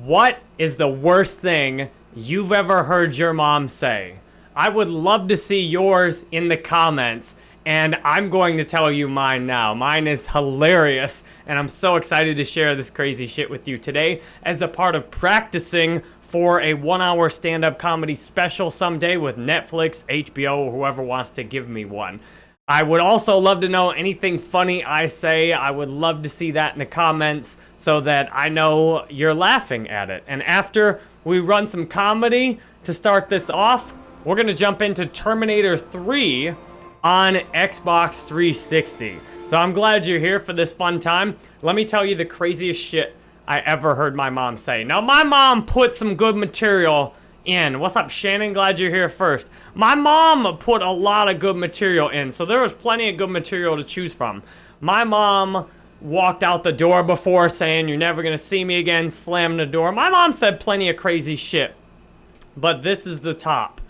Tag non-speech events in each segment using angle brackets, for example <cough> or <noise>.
What is the worst thing you've ever heard your mom say? I would love to see yours in the comments, and I'm going to tell you mine now. Mine is hilarious, and I'm so excited to share this crazy shit with you today as a part of practicing for a one-hour stand-up comedy special someday with Netflix, HBO, or whoever wants to give me one. I would also love to know anything funny I say. I would love to see that in the comments so that I know you're laughing at it. And after we run some comedy to start this off, we're going to jump into Terminator 3 on Xbox 360. So I'm glad you're here for this fun time. Let me tell you the craziest shit I ever heard my mom say. Now, my mom put some good material in. What's up, Shannon? Glad you're here first. My mom put a lot of good material in, so there was plenty of good material to choose from. My mom walked out the door before saying, you're never going to see me again, slammed the door. My mom said plenty of crazy shit, but this is the top.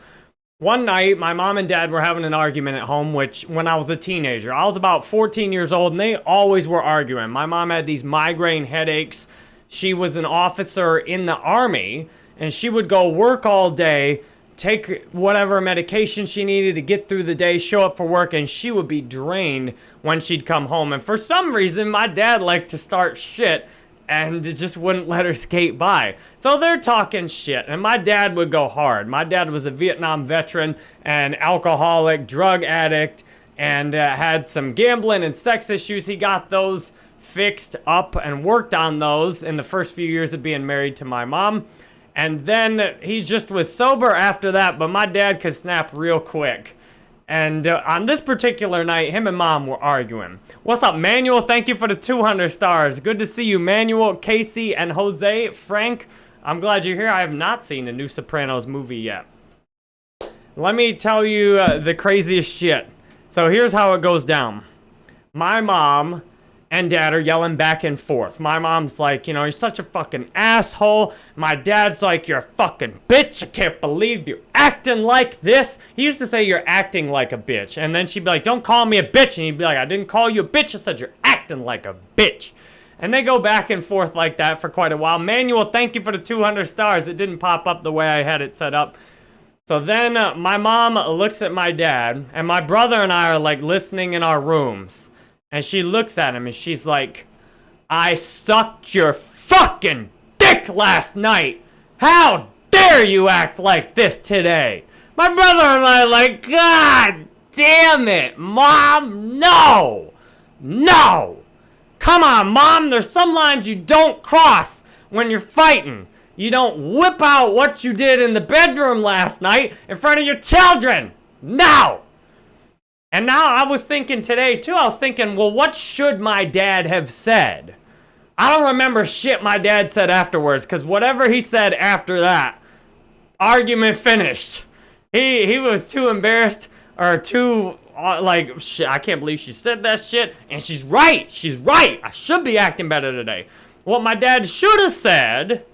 One night, my mom and dad were having an argument at home, which when I was a teenager, I was about 14 years old, and they always were arguing. My mom had these migraine headaches. She was an officer in the army, and she would go work all day, take whatever medication she needed to get through the day, show up for work, and she would be drained when she'd come home. And for some reason, my dad liked to start shit and just wouldn't let her skate by. So they're talking shit, and my dad would go hard. My dad was a Vietnam veteran, an alcoholic, drug addict, and uh, had some gambling and sex issues. He got those fixed up and worked on those in the first few years of being married to my mom. And then he just was sober after that, but my dad could snap real quick. And uh, on this particular night, him and mom were arguing. What's up, Manuel? Thank you for the 200 stars. Good to see you, Manuel, Casey, and Jose. Frank, I'm glad you're here. I have not seen the new Sopranos movie yet. Let me tell you uh, the craziest shit. So here's how it goes down. My mom and dad are yelling back and forth. My mom's like, you know, you're such a fucking asshole. My dad's like, you're a fucking bitch. I can't believe you're acting like this. He used to say you're acting like a bitch. And then she'd be like, don't call me a bitch. And he'd be like, I didn't call you a bitch. I said you're acting like a bitch. And they go back and forth like that for quite a while. Manuel, thank you for the 200 stars. It didn't pop up the way I had it set up. So then uh, my mom looks at my dad, and my brother and I are like listening in our rooms. And she looks at him and she's like, I sucked your fucking dick last night. How dare you act like this today? My brother and I like, God damn it, Mom, no! No! Come on, Mom, there's some lines you don't cross when you're fighting. You don't whip out what you did in the bedroom last night in front of your children. No! And now I was thinking today too, I was thinking, well, what should my dad have said? I don't remember shit my dad said afterwards, because whatever he said after that, argument finished. He, he was too embarrassed or too, uh, like, shit, I can't believe she said that shit. And she's right. She's right. I should be acting better today. What my dad should have said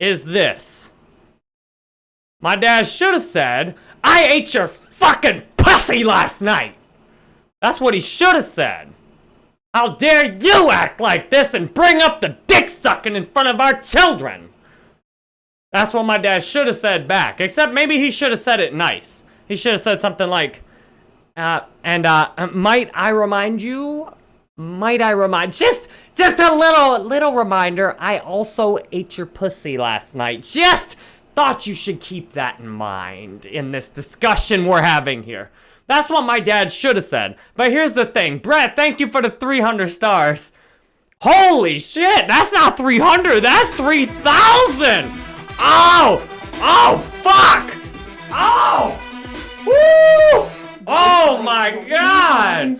is this. My dad should have said, I ate your fucking pussy last night. That's what he should have said. How dare you act like this and bring up the dick sucking in front of our children? That's what my dad should have said back. Except maybe he should have said it nice. He should have said something like, uh, and uh, might I remind you? Might I remind? Just, just a little, little reminder. I also ate your pussy last night. Just thought you should keep that in mind in this discussion we're having here. That's what my dad should have said. But here's the thing. Brett, thank you for the 300 stars. Holy shit, that's not 300, that's 3,000! Oh! Oh, fuck! Oh! Woo! Oh my god!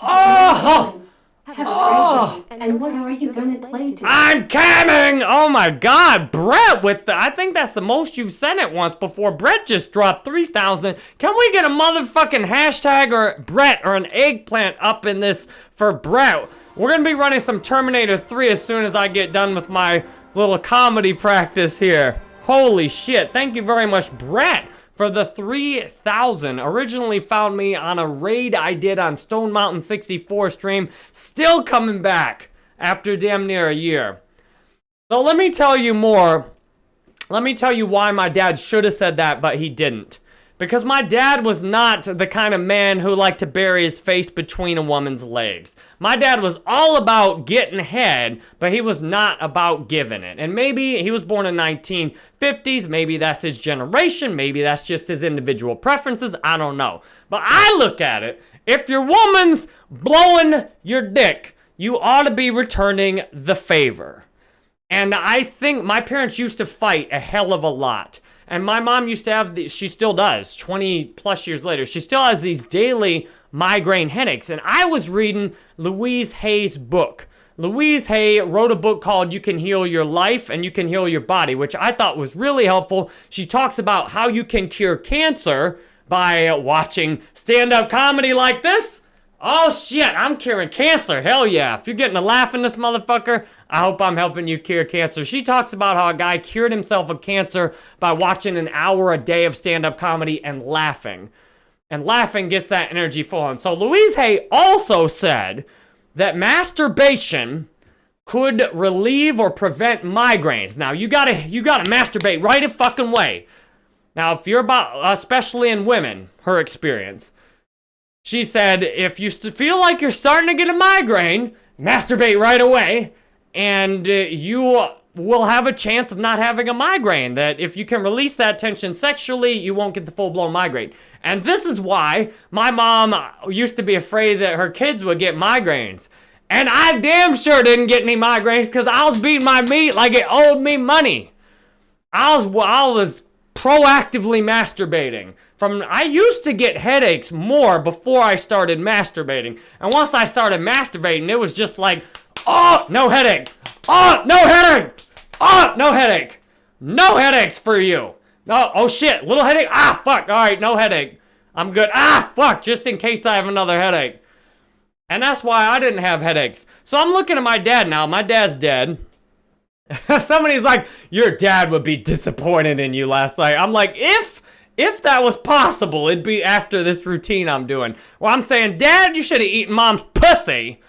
Oh! Oh! And what are you gonna play today? I'm coming! Oh my god, Brett with the, I think that's the most you've sent it once before. Brett just dropped 3,000. Can we get a motherfucking hashtag or Brett or an eggplant up in this for Brett? We're gonna be running some Terminator 3 as soon as I get done with my little comedy practice here. Holy shit, thank you very much, Brett for the 3000. Originally found me on a raid I did on Stone Mountain 64 stream. Still coming back after damn near a year. So let me tell you more. Let me tell you why my dad should have said that, but he didn't. Because my dad was not the kind of man who liked to bury his face between a woman's legs. My dad was all about getting head, but he was not about giving it. And maybe he was born in 1950s, maybe that's his generation, maybe that's just his individual preferences, I don't know. But I look at it, if your woman's blowing your dick, you ought to be returning the favor. And I think my parents used to fight a hell of a lot. And my mom used to have, the, she still does, 20 plus years later, she still has these daily migraine headaches. And I was reading Louise Hay's book. Louise Hay wrote a book called You Can Heal Your Life and You Can Heal Your Body, which I thought was really helpful. She talks about how you can cure cancer by watching stand-up comedy like this. Oh shit, I'm curing cancer. Hell yeah. If you're getting a laugh in this motherfucker, I hope I'm helping you cure cancer. She talks about how a guy cured himself of cancer by watching an hour a day of stand-up comedy and laughing. And laughing gets that energy flowing. So Louise Hay also said that masturbation could relieve or prevent migraines. Now you gotta you gotta masturbate right a fucking way. Now if you're about especially in women, her experience. She said if you feel like you're starting to get a migraine, masturbate right away and uh, you will have a chance of not having a migraine. That if you can release that tension sexually, you won't get the full-blown migraine. And this is why my mom used to be afraid that her kids would get migraines. And I damn sure didn't get any migraines because I was beating my meat like it owed me money. I was, I was proactively masturbating. From I used to get headaches more before I started masturbating. And once I started masturbating, it was just like, Oh, no headache. Oh, no headache. Oh, no headache. No headaches for you. No, oh shit, little headache. Ah, fuck. All right, no headache. I'm good. Ah, fuck, just in case I have another headache. And that's why I didn't have headaches. So I'm looking at my dad now. My dad's dead. <laughs> Somebody's like, your dad would be disappointed in you last night. I'm like, if if that was possible, it'd be after this routine I'm doing. Well, I'm saying, Dad, you should have eaten mom's pussy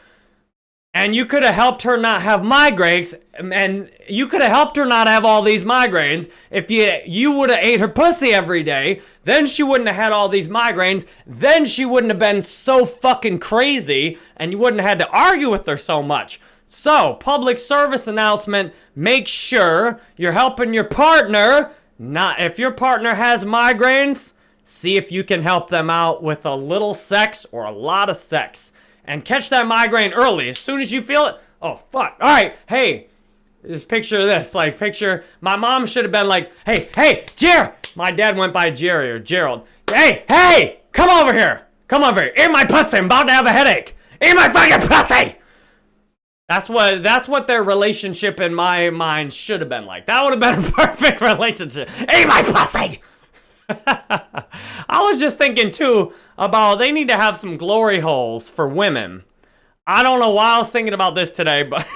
and you could have helped her not have migraines and you could have helped her not have all these migraines. If you you would have ate her pussy every day then she wouldn't have had all these migraines then she wouldn't have been so fucking crazy and you wouldn't have had to argue with her so much. So public service announcement make sure you're helping your partner not if your partner has migraines see if you can help them out with a little sex or a lot of sex and catch that migraine early. As soon as you feel it, oh, fuck. All right, hey, just picture this. Like, picture, my mom should have been like, hey, hey, Jer. My dad went by Jerry or Gerald. Hey, hey, come over here. Come over here. Eat my pussy. I'm about to have a headache. Eat my fucking pussy. That's what that's what their relationship in my mind should have been like. That would have been a <laughs> perfect relationship. Eat my pussy. <laughs> I was just thinking too about they need to have some glory holes for women. I don't know why I was thinking about this today, but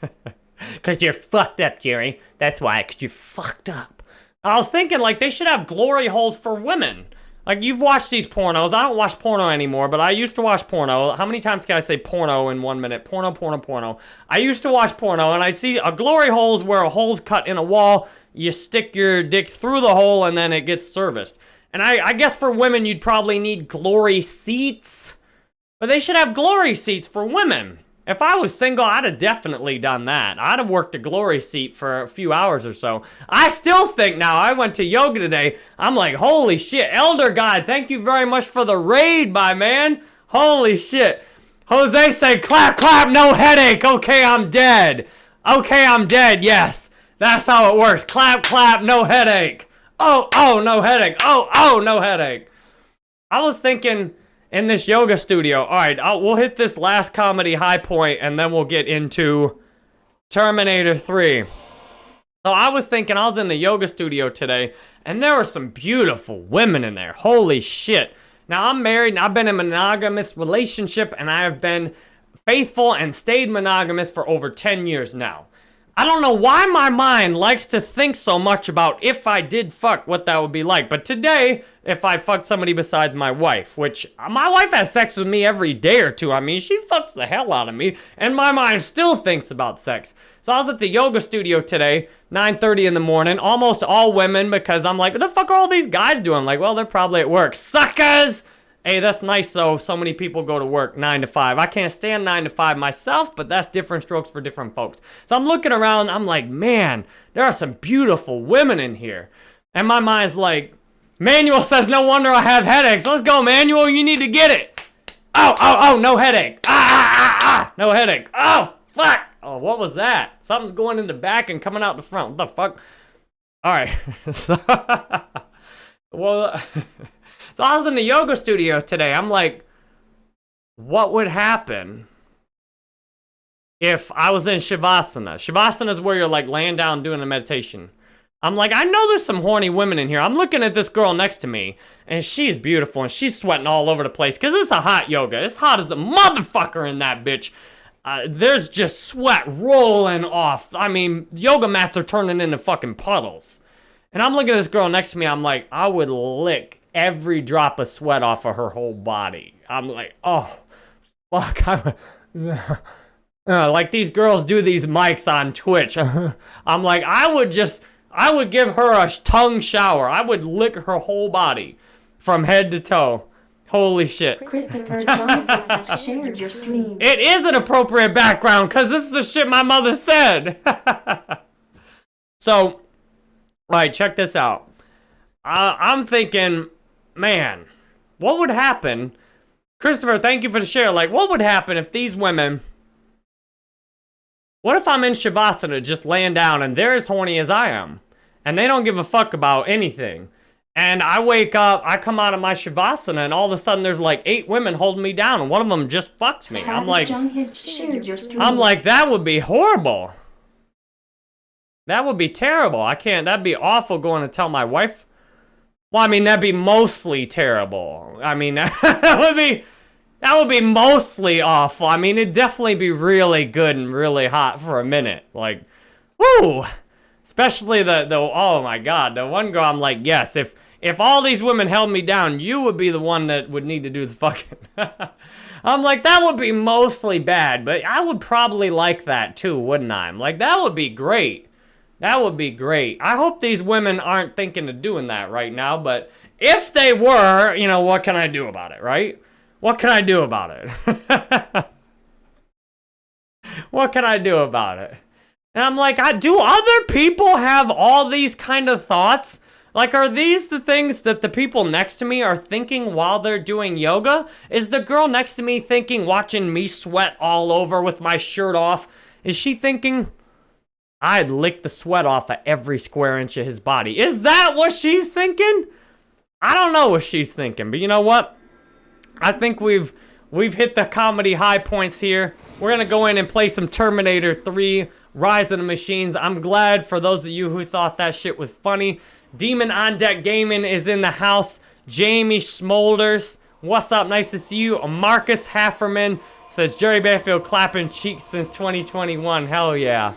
<laughs> because you're fucked up, Jerry. That's why, because you're fucked up. I was thinking like they should have glory holes for women. Like, you've watched these pornos. I don't watch porno anymore, but I used to watch porno. How many times can I say porno in one minute? Porno, porno, porno. I used to watch porno, and I see a glory holes where a hole's cut in a wall. You stick your dick through the hole, and then it gets serviced. And I, I guess for women, you'd probably need glory seats. But they should have glory seats for women. If I was single, I'd have definitely done that. I'd have worked a glory seat for a few hours or so. I still think now, I went to yoga today, I'm like, holy shit, Elder God, thank you very much for the raid, my man. Holy shit. Jose said, clap, clap, no headache. Okay, I'm dead. Okay, I'm dead, yes. That's how it works. Clap, clap, no headache. Oh, oh, no headache. Oh, oh, no headache. I was thinking in this yoga studio. All right, I'll, we'll hit this last comedy high point and then we'll get into Terminator 3. So I was thinking, I was in the yoga studio today and there were some beautiful women in there. Holy shit. Now I'm married and I've been in a monogamous relationship and I have been faithful and stayed monogamous for over 10 years now. I don't know why my mind likes to think so much about if I did fuck, what that would be like. But today, if I fucked somebody besides my wife, which uh, my wife has sex with me every day or two. I mean, she fucks the hell out of me, and my mind still thinks about sex. So I was at the yoga studio today, 9.30 in the morning, almost all women, because I'm like, what the fuck are all these guys doing? Like, well, they're probably at work. Suckers! Hey, that's nice though. So many people go to work 9 to 5. I can't stand 9 to 5 myself, but that's different strokes for different folks. So I'm looking around, I'm like, man, there are some beautiful women in here. And my mind's like, Manuel says, no wonder I have headaches. Let's go, Manuel, you need to get it. Oh, oh, oh, no headache. Ah, ah, ah, ah, no headache. Oh, fuck. Oh, what was that? Something's going in the back and coming out the front. What the fuck? All right. <laughs> so, <laughs> well... <laughs> So I was in the yoga studio today. I'm like, what would happen if I was in Shavasana? Shavasana is where you're like laying down doing a meditation. I'm like, I know there's some horny women in here. I'm looking at this girl next to me, and she's beautiful, and she's sweating all over the place, because it's a hot yoga. It's hot as a motherfucker in that bitch. Uh, there's just sweat rolling off. I mean, yoga mats are turning into fucking puddles. And I'm looking at this girl next to me, I'm like, I would lick every drop of sweat off of her whole body. I'm like, oh, fuck. I'm, <laughs> uh, like these girls do these mics on Twitch. <laughs> I'm like, I would just, I would give her a tongue shower. I would lick her whole body from head to toe. Holy shit. Christopher <laughs> shared your stream. It is an appropriate background because this is the shit my mother said. so, all right, check this out. Uh, I'm thinking man, what would happen? Christopher, thank you for the share. Like, what would happen if these women... What if I'm in Shavasana just laying down and they're as horny as I am? And they don't give a fuck about anything. And I wake up, I come out of my Shavasana, and all of a sudden there's like eight women holding me down, and one of them just fucks me. I'm like, I'm like, that would be horrible. That would be terrible. I can't, that'd be awful going to tell my wife well, I mean, that'd be mostly terrible. I mean, <laughs> that would be... That would be mostly awful. I mean, it'd definitely be really good and really hot for a minute. Like, woo! Especially the, the, oh my god, the one girl, I'm like, yes, if, if all these women held me down, you would be the one that would need to do the fucking... <laughs> I'm like, that would be mostly bad, but I would probably like that too, wouldn't I? I'm like, that would be great. That would be great. I hope these women aren't thinking of doing that right now, but if they were, you know, what can I do about it, right? What can I do about it? <laughs> what can I do about it? And I'm like, I, do other people have all these kind of thoughts? Like, are these the things that the people next to me are thinking while they're doing yoga? Is the girl next to me thinking, watching me sweat all over with my shirt off, is she thinking, I'd lick the sweat off of every square inch of his body. Is that what she's thinking? I don't know what she's thinking, but you know what? I think we've we've hit the comedy high points here. We're gonna go in and play some Terminator 3, Rise of the Machines. I'm glad for those of you who thought that shit was funny. Demon on Deck Gaming is in the house. Jamie Smolders, what's up? Nice to see you. Marcus Hafferman says Jerry Banfield clapping cheeks since 2021. Hell yeah.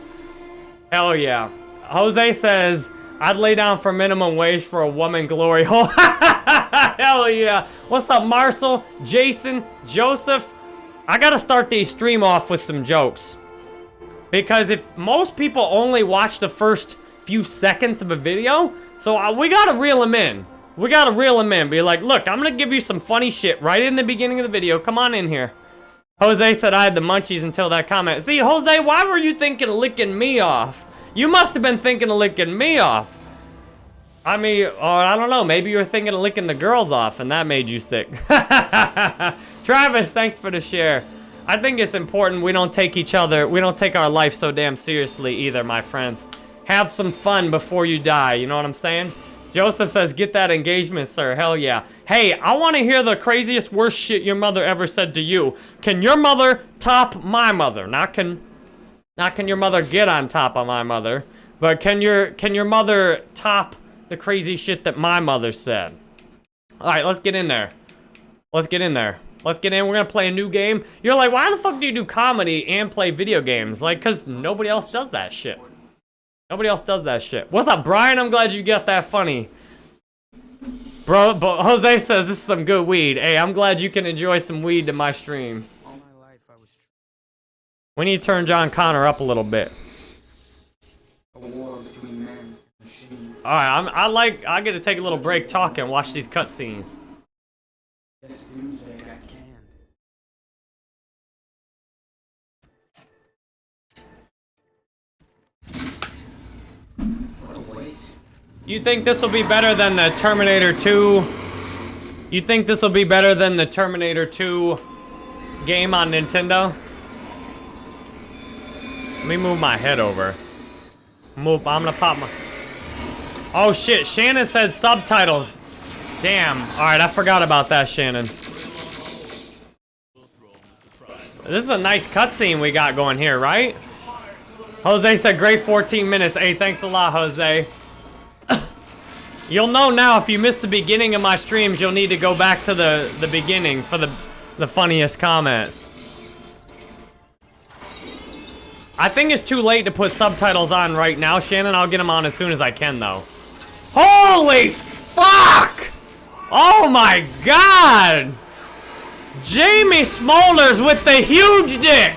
Hell yeah. Jose says, I'd lay down for minimum wage for a woman glory hole. <laughs> Hell yeah. What's up, Marcel, Jason, Joseph? I gotta start the stream off with some jokes. Because if most people only watch the first few seconds of a video, so uh, we gotta reel them in. We gotta reel them in. Be like, look, I'm gonna give you some funny shit right in the beginning of the video. Come on in here. Jose said I had the munchies until that comment. See, Jose, why were you thinking of licking me off? You must have been thinking of licking me off. I mean, or I don't know, maybe you were thinking of licking the girls off and that made you sick. <laughs> Travis, thanks for the share. I think it's important we don't take each other, we don't take our life so damn seriously either, my friends. Have some fun before you die, you know what I'm saying? Joseph says, get that engagement, sir. Hell yeah. Hey, I want to hear the craziest, worst shit your mother ever said to you. Can your mother top my mother? Not can, not can your mother get on top of my mother, but can your, can your mother top the crazy shit that my mother said? All right, let's get in there. Let's get in there. Let's get in. We're gonna play a new game. You're like, why the fuck do you do comedy and play video games? Like, cause nobody else does that shit. Nobody else does that shit. What's up, Brian? I'm glad you got that funny. Bro, but Jose says this is some good weed. Hey, I'm glad you can enjoy some weed to my streams. We need to turn John Connor up a little bit. Alright, I'm, I like, I get to take a little break talking, watch these cutscenes. You think this will be better than the Terminator 2? You think this will be better than the Terminator 2 game on Nintendo? Let me move my head over. Move, I'm gonna pop my... Oh shit, Shannon said subtitles. Damn. Alright, I forgot about that, Shannon. This is a nice cutscene we got going here, right? Jose said great 14 minutes. Hey, thanks a lot, Jose. <coughs> you'll know now if you missed the beginning of my streams, you'll need to go back to the, the beginning for the, the funniest comments. I think it's too late to put subtitles on right now, Shannon. I'll get them on as soon as I can, though. Holy fuck! Oh my god! Jamie Smolders with the huge dick!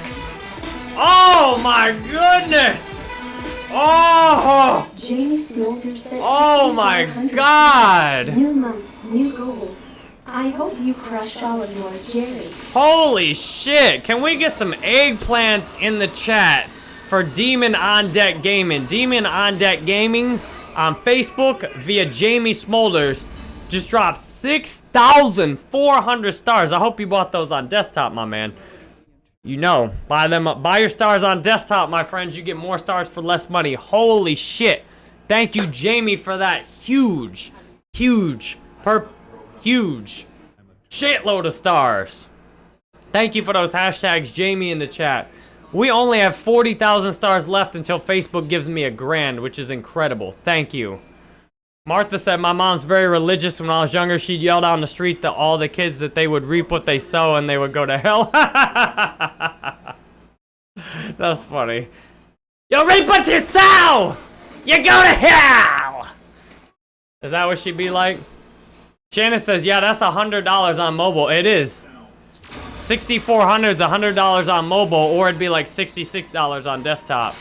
Oh my goodness! Oh! Says Oh my god! New month, new goals. I hope you crush all of yours, Jerry. Holy shit! Can we get some eggplants in the chat for Demon on Deck Gaming? Demon on Deck Gaming on Facebook via Jamie Smolders. Just dropped 6,400 stars. I hope you bought those on desktop, my man. You know, buy them up. Buy your stars on desktop, my friends. You get more stars for less money. Holy shit. Thank you, Jamie, for that huge, huge, per huge shitload of stars. Thank you for those hashtags, Jamie, in the chat. We only have 40,000 stars left until Facebook gives me a grand, which is incredible. Thank you. Martha said, my mom's very religious. When I was younger, she'd yell down the street to all the kids that they would reap what they sow and they would go to hell. <laughs> That's funny. You reap what you sow! You go to hell! Is that what she'd be like? Shannon says, yeah, that's $100 on mobile. It is. 6400 is $100 on mobile, or it'd be like $66 on desktop.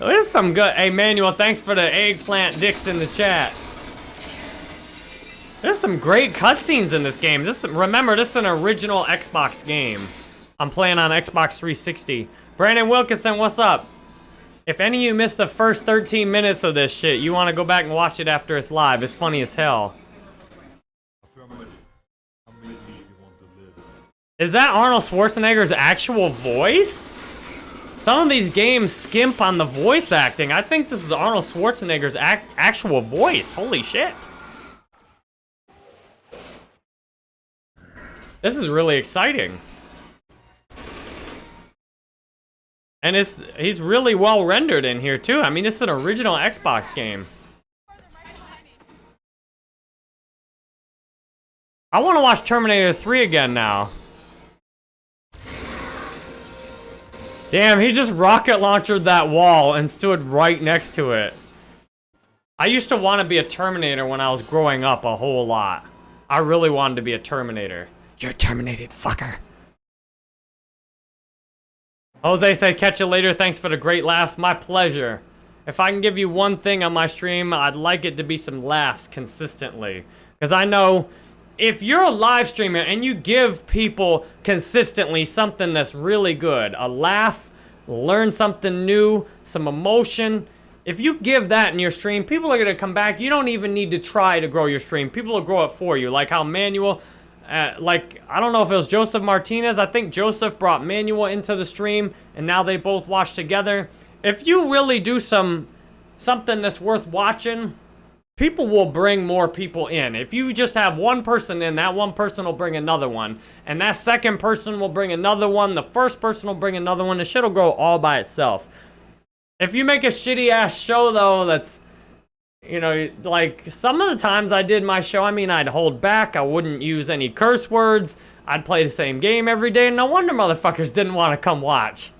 This is some good. Hey, Manuel, thanks for the eggplant dicks in the chat. There's some great cutscenes in this game. This Remember, this is an original Xbox game. I'm playing on Xbox 360. Brandon Wilkinson, what's up? If any of you missed the first 13 minutes of this shit, you want to go back and watch it after it's live. It's funny as hell. Is that Arnold Schwarzenegger's actual voice? Some of these games skimp on the voice acting. I think this is Arnold Schwarzenegger's ac actual voice. Holy shit. This is really exciting. And it's he's really well rendered in here too. I mean, it's an original Xbox game. I want to watch Terminator 3 again now. Damn, he just rocket launched that wall and stood right next to it. I used to want to be a Terminator when I was growing up a whole lot. I really wanted to be a Terminator. You're terminated, fucker. Jose said, catch you later. Thanks for the great laughs. My pleasure. If I can give you one thing on my stream, I'd like it to be some laughs consistently. Because I know if you're a live streamer and you give people consistently something that's really good, a laugh, learn something new, some emotion, if you give that in your stream, people are going to come back. You don't even need to try to grow your stream. People will grow it for you. Like how Manuel, uh, like, I don't know if it was Joseph Martinez. I think Joseph brought Manuel into the stream, and now they both watch together. If you really do some something that's worth watching, people will bring more people in. If you just have one person in, that one person will bring another one. And that second person will bring another one. The first person will bring another one. The shit will grow all by itself. If you make a shitty ass show though that's You know, like some of the times I did my show, I mean, I'd hold back. I wouldn't use any curse words. I'd play the same game every day. And no wonder motherfuckers didn't want to come watch.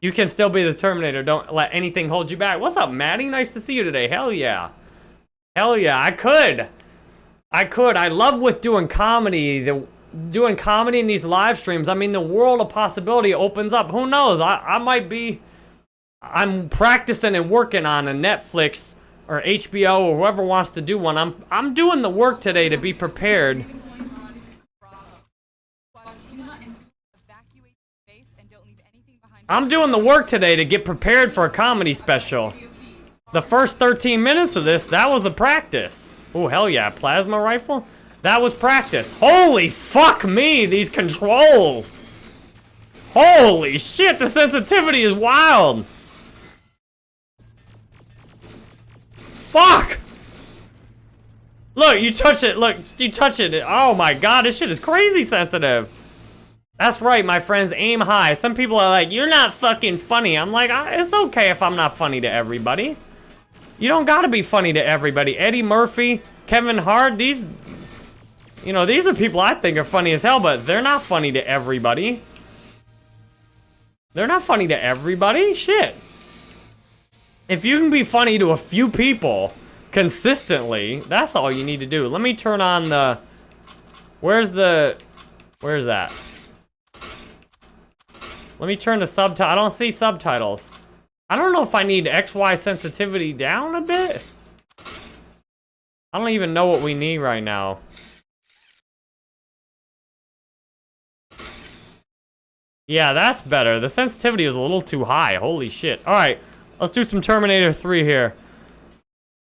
You can still be the Terminator. Don't let anything hold you back. What's up, Maddie? Nice to see you today. Hell yeah. Hell yeah, I could. I could. I love with doing comedy. The doing comedy in these live streams. I mean, the world of possibility opens up. Who knows? I, I might be... I'm practicing and working on a Netflix or HBO or whoever wants to do one. I'm, I'm doing the work today to be prepared. I'm doing the work today to get prepared for a comedy special. The first 13 minutes of this, that was a practice. Oh, hell yeah, plasma rifle? That was practice. Holy fuck me, these controls. Holy shit, the sensitivity is wild. Fuck! Look, you touch it, look, you touch it. Oh my god, this shit is crazy sensitive. That's right, my friends, aim high. Some people are like, you're not fucking funny. I'm like, it's okay if I'm not funny to everybody. You don't gotta be funny to everybody. Eddie Murphy, Kevin Hart, these, you know, these are people I think are funny as hell, but they're not funny to everybody. They're not funny to everybody. Shit. If you can be funny to a few people consistently, that's all you need to do. Let me turn on the... Where's the... Where's that? Let me turn the subtitle. I don't see subtitles. I don't know if I need XY sensitivity down a bit. I don't even know what we need right now. Yeah, that's better. The sensitivity is a little too high. Holy shit. All right, let's do some Terminator 3 here.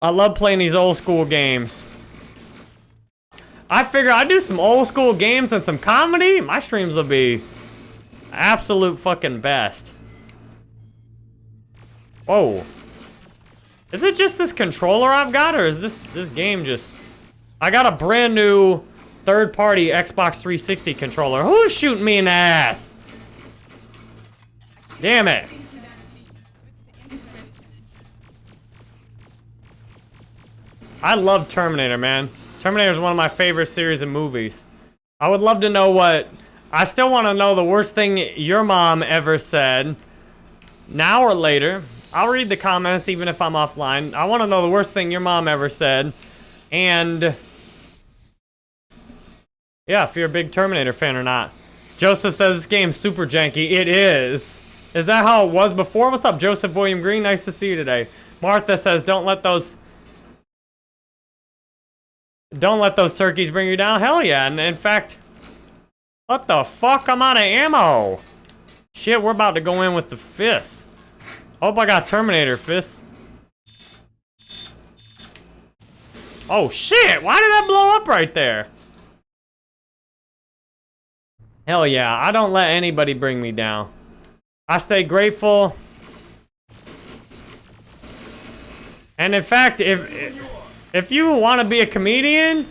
I love playing these old school games. I figure I do some old school games and some comedy. My streams will be absolute fucking best. Whoa. Is it just this controller I've got, or is this this game just... I got a brand new third-party Xbox 360 controller. Who's shooting me in the ass? Damn it. I love Terminator, man. Terminator is one of my favorite series of movies. I would love to know what... I still want to know the worst thing your mom ever said. Now or later. I'll read the comments even if I'm offline. I want to know the worst thing your mom ever said. And... Yeah, if you're a big Terminator fan or not. Joseph says this game's super janky. It is. Is that how it was before? What's up, Joseph William Green? Nice to see you today. Martha says, don't let those... Don't let those turkeys bring you down. Hell yeah. And in fact... What the fuck? I'm out of ammo. Shit, we're about to go in with the fists. Hope I got Terminator fists. Oh shit, why did that blow up right there? Hell yeah, I don't let anybody bring me down. I stay grateful. And in fact, if if you want to be a comedian,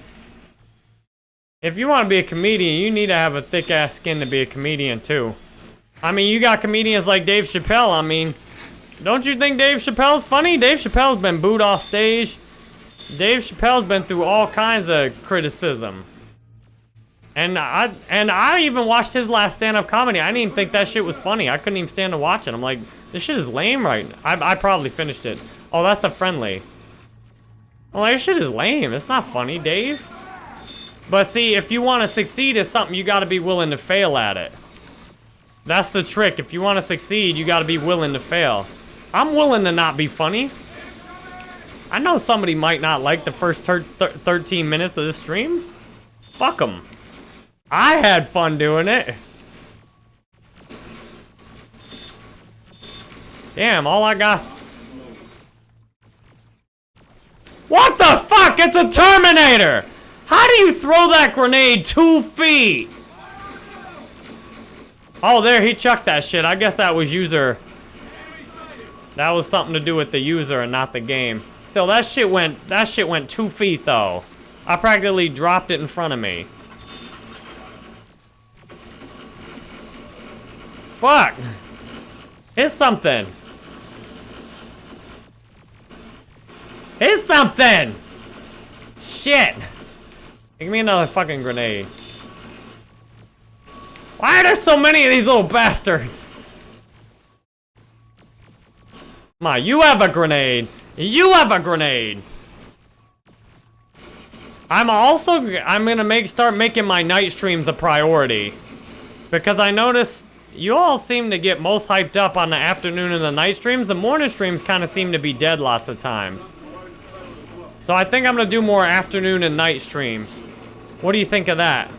if you want to be a comedian, you need to have a thick ass skin to be a comedian too. I mean, you got comedians like Dave Chappelle. I mean, don't you think Dave Chappelle's funny? Dave Chappelle's been booed off stage. Dave Chappelle's been through all kinds of criticism. And I and I even watched his last stand-up comedy. I didn't even think that shit was funny. I couldn't even stand to watch it. I'm like, this shit is lame right now. I, I probably finished it. Oh, that's a friendly. I'm like, this shit is lame. It's not funny, Dave. But see, if you want to succeed at something, you got to be willing to fail at it. That's the trick. If you want to succeed, you got to be willing to fail. I'm willing to not be funny. I know somebody might not like the first 13 minutes of this stream. Fuck them. I had fun doing it. Damn, all I got... What the fuck? It's a Terminator! How do you throw that grenade two feet? Oh, there, he chucked that shit. I guess that was user... That was something to do with the user and not the game. Still, that shit went... That shit went two feet, though. I practically dropped it in front of me. Fuck! Hit something! Hit something! Shit! Give me another fucking grenade. Why are there so many of these little bastards? On, you have a grenade. You have a grenade. I'm also, I'm gonna make, start making my night streams a priority. Because I notice you all seem to get most hyped up on the afternoon and the night streams. The morning streams kind of seem to be dead lots of times. So I think I'm gonna do more afternoon and night streams. What do you think of that?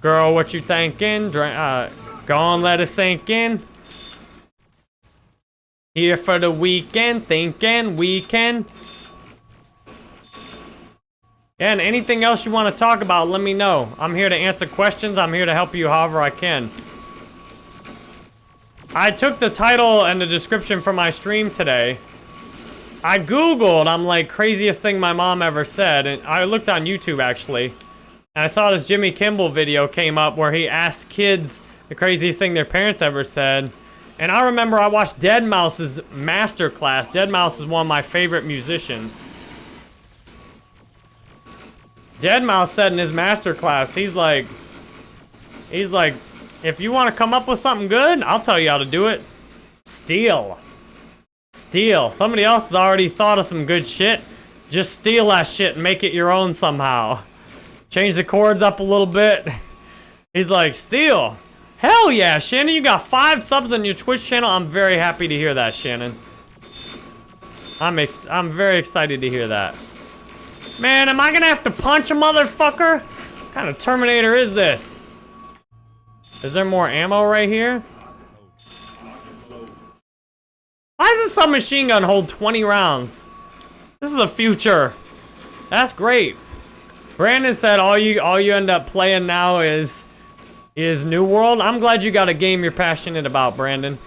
Girl, what you thinking? Dra uh, go on, let it sink in. Here for the weekend, thinking weekend. And anything else you want to talk about, let me know. I'm here to answer questions. I'm here to help you however I can. I took the title and the description for my stream today. I Googled, I'm like, craziest thing my mom ever said. And I looked on YouTube, actually. And I saw this Jimmy Kimmel video came up where he asked kids the craziest thing their parents ever said. And I remember I watched Deadmau5's master class. Deadmau5 is one of my favorite musicians. Deadmau5 said in his master class, he's like, he's like, if you want to come up with something good, I'll tell you how to do it. Steal. Steal. Somebody else has already thought of some good shit. Just steal that shit and make it your own somehow. Change the chords up a little bit. He's like, steal. Hell yeah, Shannon, you got five subs on your Twitch channel. I'm very happy to hear that, Shannon. I'm ex I'm very excited to hear that. Man, am I gonna have to punch a motherfucker? What kind of Terminator is this? Is there more ammo right here? Why does a submachine gun hold 20 rounds? This is the future. That's great. Brandon said all you all you end up playing now is is New World. I'm glad you got a game you're passionate about, Brandon.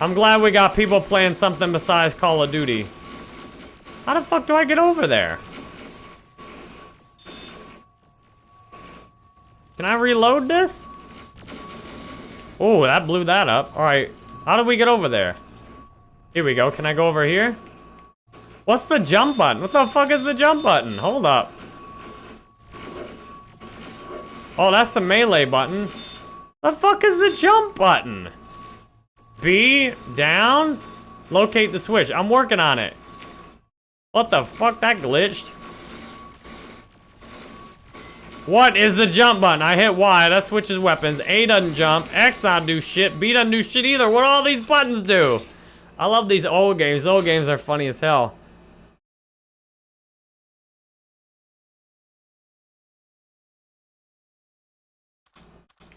I'm glad we got people playing something besides Call of Duty. How the fuck do I get over there? Can I reload this? Oh, that blew that up. All right, how do we get over there? Here we go. Can I go over here? What's the jump button? What the fuck is the jump button? Hold up. Oh, that's the melee button. The fuck is the jump button? B, down, locate the switch. I'm working on it. What the fuck? That glitched. What is the jump button? I hit Y. That switches weapons. A doesn't jump. X not do shit. B doesn't do shit either. What all these buttons do? I love these old games. Old games are funny as hell.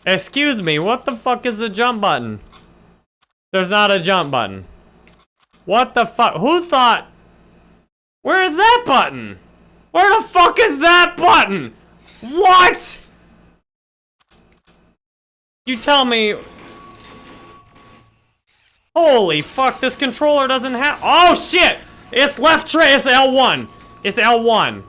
Excuse me, what the fuck is the jump button? There's not a jump button. What the fuck? Who thought where is that button? Where the fuck is that button? What? You tell me. Holy fuck, this controller doesn't have- Oh shit! It's left tray, it's L1. It's L1.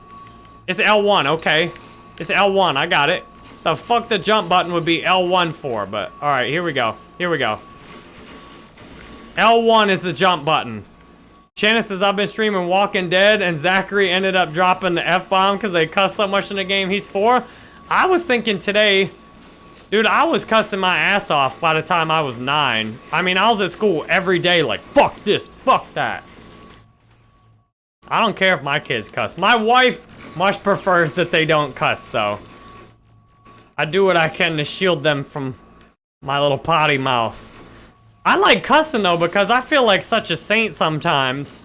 It's L1, okay. It's L1, I got it. The fuck the jump button would be L1 for, but alright, here we go. Here we go. L1 is the jump button. Shannon says, I've been streaming Walking Dead, and Zachary ended up dropping the F-bomb because they cuss so much in the game he's four. I was thinking today, dude, I was cussing my ass off by the time I was nine. I mean, I was at school every day like, fuck this, fuck that. I don't care if my kids cuss. My wife much prefers that they don't cuss, so. I do what I can to shield them from my little potty mouth. I like cussing though because I feel like such a saint sometimes.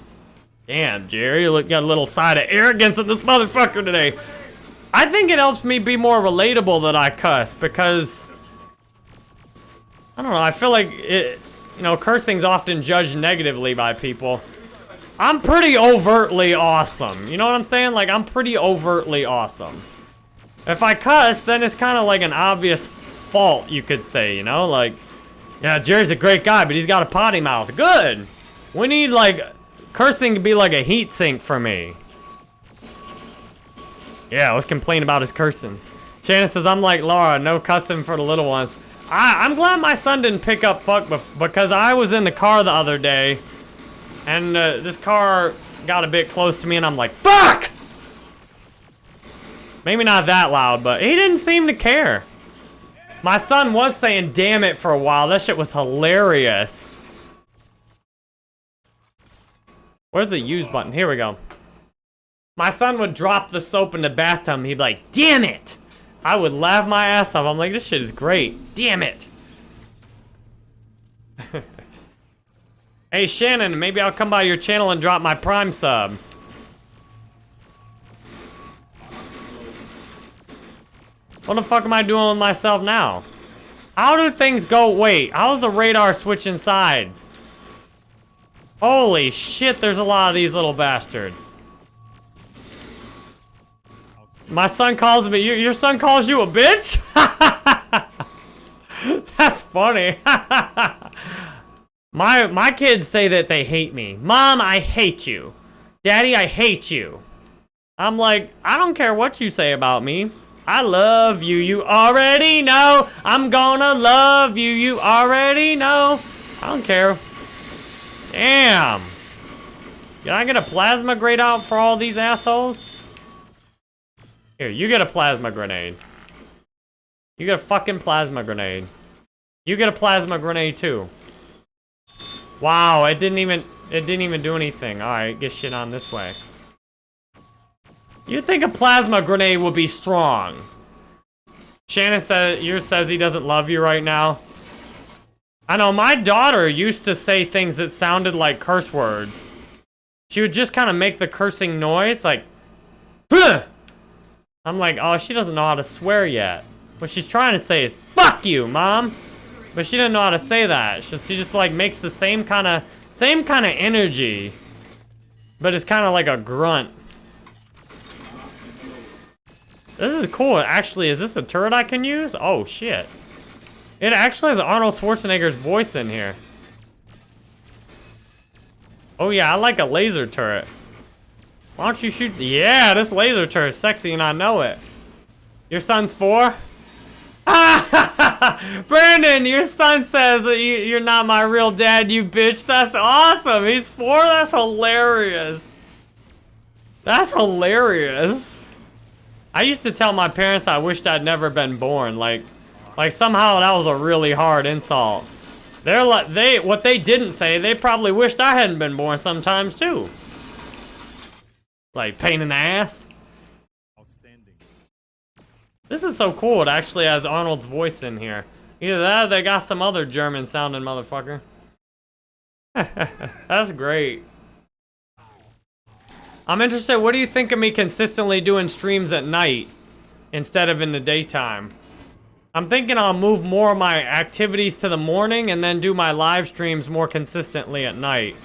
Damn, Jerry, you got a little side of arrogance in this motherfucker today. I think it helps me be more relatable that I cuss because I don't know. I feel like it, you know, cursing's often judged negatively by people. I'm pretty overtly awesome. You know what I'm saying? Like I'm pretty overtly awesome. If I cuss, then it's kind of like an obvious fault, you could say. You know, like. Yeah, Jerry's a great guy, but he's got a potty mouth. Good. We need, like, cursing to be like a heat sink for me. Yeah, let's complain about his cursing. Shannon says, I'm like Laura, no cussing for the little ones. I, I'm glad my son didn't pick up fuck because I was in the car the other day And uh, this car got a bit close to me and I'm like, fuck! Maybe not that loud, but he didn't seem to care. My son was saying damn it for a while. That shit was hilarious. Where's the use button? Here we go. My son would drop the soap in the bathtub he'd be like, damn it! I would laugh my ass off. I'm like, this shit is great. Damn it. <laughs> hey, Shannon, maybe I'll come by your channel and drop my Prime sub. What the fuck am I doing with myself now? How do things go? Wait, how's the radar switching sides? Holy shit, there's a lot of these little bastards. My son calls me, your, your son calls you a bitch? <laughs> That's funny. <laughs> my, my kids say that they hate me. Mom, I hate you. Daddy, I hate you. I'm like, I don't care what you say about me. I love you, you already know. I'm gonna love you, you already know. I don't care. Damn. Can I get a plasma grenade out for all these assholes? Here, you get a plasma grenade. You get a fucking plasma grenade. You get a plasma grenade too. Wow, it didn't even it didn't even do anything. Alright, get shit on this way. You'd think a plasma grenade would be strong. Shannon says, yours says he doesn't love you right now. I know, my daughter used to say things that sounded like curse words. She would just kind of make the cursing noise, like, Huh! I'm like, oh, she doesn't know how to swear yet. What she's trying to say is, fuck you, mom! But she didn't know how to say that. She, she just, like, makes the same kind of, same kind of energy. But it's kind of like a grunt. This is cool. Actually, is this a turret I can use? Oh, shit. It actually has Arnold Schwarzenegger's voice in here. Oh, yeah, I like a laser turret. Why don't you shoot? Yeah, this laser turret is sexy and I know it. Your son's four? Ah! <laughs> Brandon, your son says that you, you're not my real dad, you bitch. That's awesome. He's four? That's hilarious. That's hilarious. I used to tell my parents I wished I'd never been born. Like, like somehow that was a really hard insult. They're like, they, what they didn't say, they probably wished I hadn't been born sometimes too. Like, pain in the ass. Outstanding. This is so cool. It actually has Arnold's voice in here. Either that or they got some other German sounding motherfucker. <laughs> That's great. I'm interested, what do you think of me consistently doing streams at night instead of in the daytime? I'm thinking I'll move more of my activities to the morning and then do my live streams more consistently at night.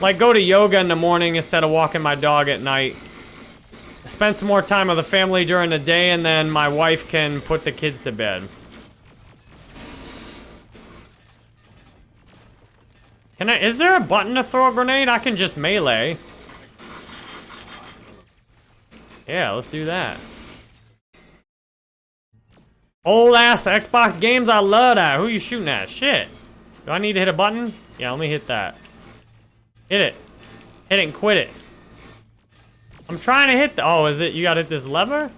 Like go to yoga in the morning instead of walking my dog at night. Spend some more time with the family during the day and then my wife can put the kids to bed. Can I, is there a button to throw a grenade? I can just melee. Yeah, let's do that. Old ass Xbox games, I love that. Who you shooting at? Shit. Do I need to hit a button? Yeah, let me hit that. Hit it. Hit it and quit it. I'm trying to hit the- Oh, is it- you gotta hit this lever?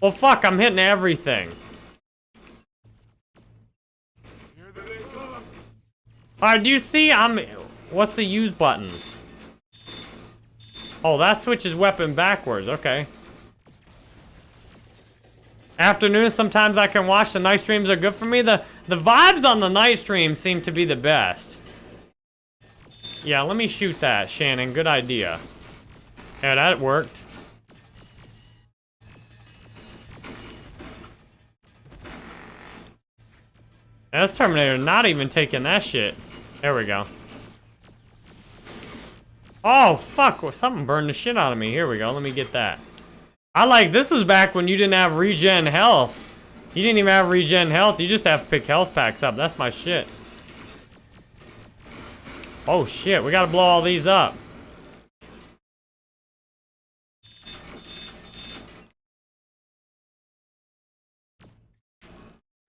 Well, fuck, I'm hitting everything. Alright, do you see? I'm- What's the use button? Oh, that switches weapon backwards. Okay. Afternoon, sometimes I can watch. The night streams are good for me. The, the vibes on the night stream seem to be the best. Yeah, let me shoot that, Shannon. Good idea. Yeah, that worked. That's Terminator not even taking that shit. There we go. Oh, fuck. Something burned the shit out of me. Here we go. Let me get that. I like, this is back when you didn't have regen health. You didn't even have regen health. You just have to pick health packs up. That's my shit. Oh, shit. We gotta blow all these up.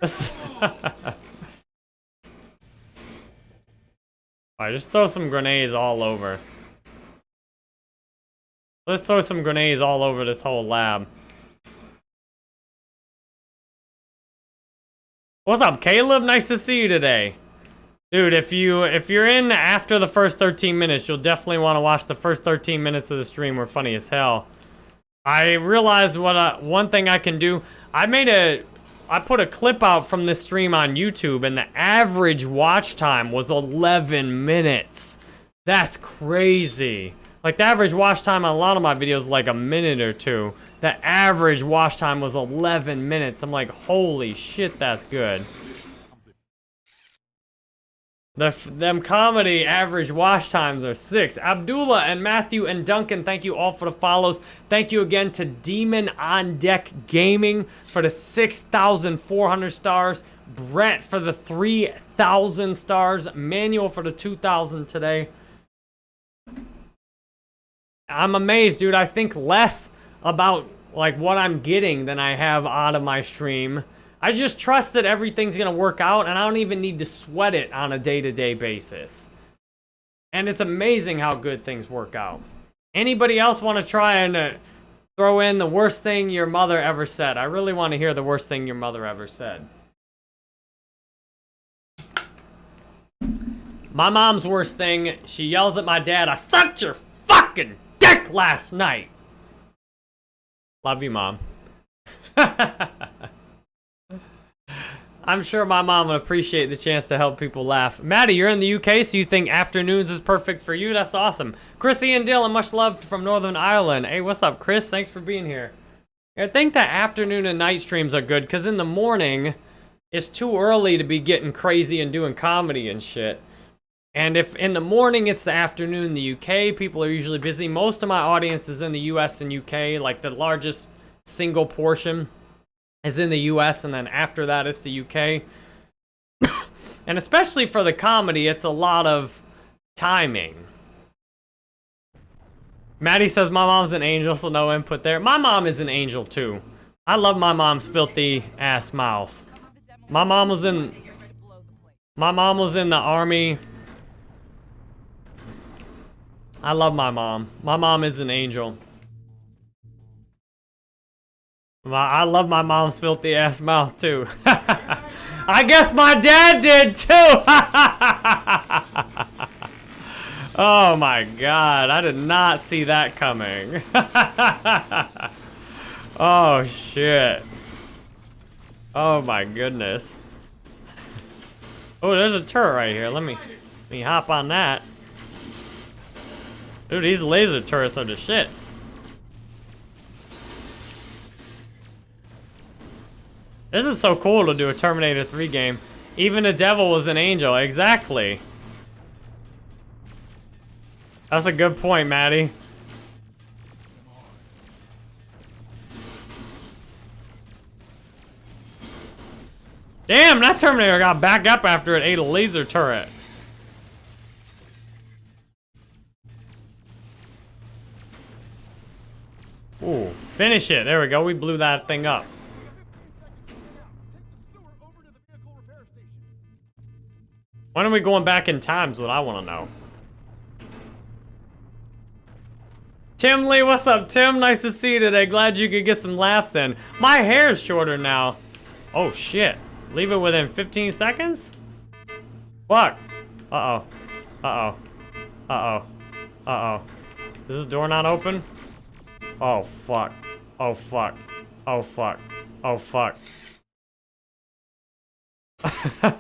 <laughs> Alright, just throw some grenades all over. Let's throw some grenades all over this whole lab. What's up, Caleb? Nice to see you today. Dude, if you if you're in after the first 13 minutes, you'll definitely want to watch the first 13 minutes of the stream. We're funny as hell. I realized what I, one thing I can do. I made a I put a clip out from this stream on YouTube, and the average watch time was 11 minutes. That's crazy. Like, the average watch time on a lot of my videos like a minute or two. The average watch time was 11 minutes. I'm like, holy shit, that's good. The them comedy average watch times are six. Abdullah and Matthew and Duncan, thank you all for the follows. Thank you again to Demon on Deck Gaming for the 6,400 stars. Brett for the 3,000 stars. Manuel for the 2,000 today. I'm amazed, dude. I think less about like what I'm getting than I have out of my stream. I just trust that everything's gonna work out and I don't even need to sweat it on a day-to-day -day basis. And it's amazing how good things work out. Anybody else want to try and uh, throw in the worst thing your mother ever said? I really want to hear the worst thing your mother ever said. My mom's worst thing, she yells at my dad, I sucked your fucking dick last night. Love you, Mom. <laughs> I'm sure my mom would appreciate the chance to help people laugh. Maddie, you're in the UK, so you think afternoons is perfect for you? That's awesome. Chrissy and Dylan, much loved from Northern Ireland. Hey, what's up, Chris? Thanks for being here. I think that afternoon and night streams are good, because in the morning, it's too early to be getting crazy and doing comedy and shit. And if in the morning it's the afternoon in the UK, people are usually busy. Most of my audience is in the US and UK, like the largest single portion is in the US, and then after that it's the UK. <coughs> and especially for the comedy, it's a lot of timing. Maddie says my mom's an angel, so no input there. My mom is an angel too. I love my mom's filthy ass mouth. My mom was in my mom was in the army I love my mom. My mom is an angel. I love my mom's filthy ass mouth too. <laughs> I guess my dad did too. <laughs> oh my god, I did not see that coming. <laughs> oh shit. Oh my goodness. Oh, there's a turret right here. Let me let me hop on that. Dude, these laser turrets are the shit. This is so cool to do a Terminator 3 game. Even the devil was an angel. Exactly. That's a good point, Maddie. Damn, that Terminator got back up after it ate a laser turret. Ooh, finish it. There we go. We blew that thing up. When are we going back in time is what I want to know. Tim Lee, what's up, Tim? Nice to see you today. Glad you could get some laughs in. My hair's shorter now. Oh, shit. Leave it within 15 seconds? Fuck. Uh-oh. Uh-oh. Uh-oh. Uh-oh. Is this door not open? Oh, fuck. Oh, fuck. Oh, fuck. Oh, fuck. <laughs>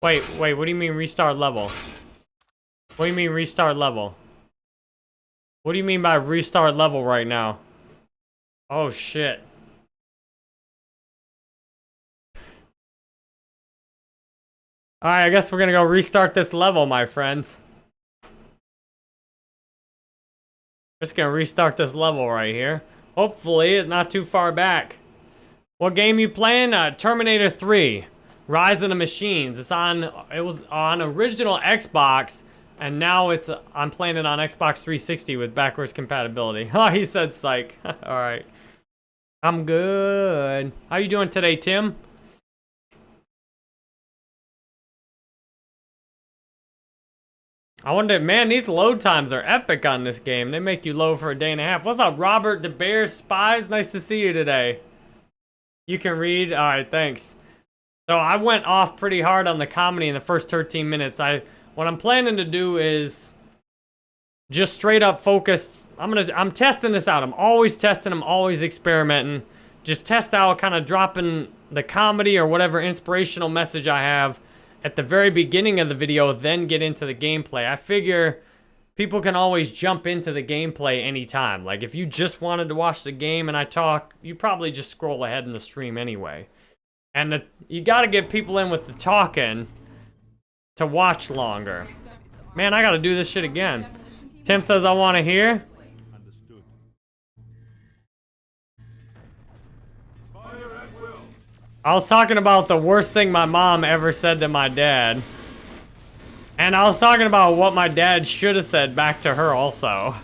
wait, wait, what do you mean restart level? What do you mean restart level? What do you mean by restart level right now? Oh, shit. Alright, I guess we're gonna go restart this level, my friends. Just gonna restart this level right here. Hopefully, it's not too far back. What game you playing? Uh, Terminator 3. Rise of the Machines. It's on, it was on original Xbox, and now it's, I'm playing it on Xbox 360 with backwards compatibility. <laughs> Oh, he said psych. <laughs> Alright. I'm good. How you doing today, Tim? I wonder, man, these load times are epic on this game. They make you load for a day and a half. What's up, Robert De DeBear Spies? Nice to see you today. You can read? All right, thanks. So I went off pretty hard on the comedy in the first 13 minutes. I What I'm planning to do is just straight up focus. I'm gonna, I'm testing this out. I'm always testing, I'm always experimenting. Just test out kind of dropping the comedy or whatever inspirational message I have at the very beginning of the video, then get into the gameplay. I figure people can always jump into the gameplay anytime. Like, if you just wanted to watch the game and I talk, you probably just scroll ahead in the stream anyway. And the, you gotta get people in with the talking to watch longer. Man, I gotta do this shit again. Tim says I wanna hear. I was talking about the worst thing my mom ever said to my dad. And I was talking about what my dad should have said back to her also.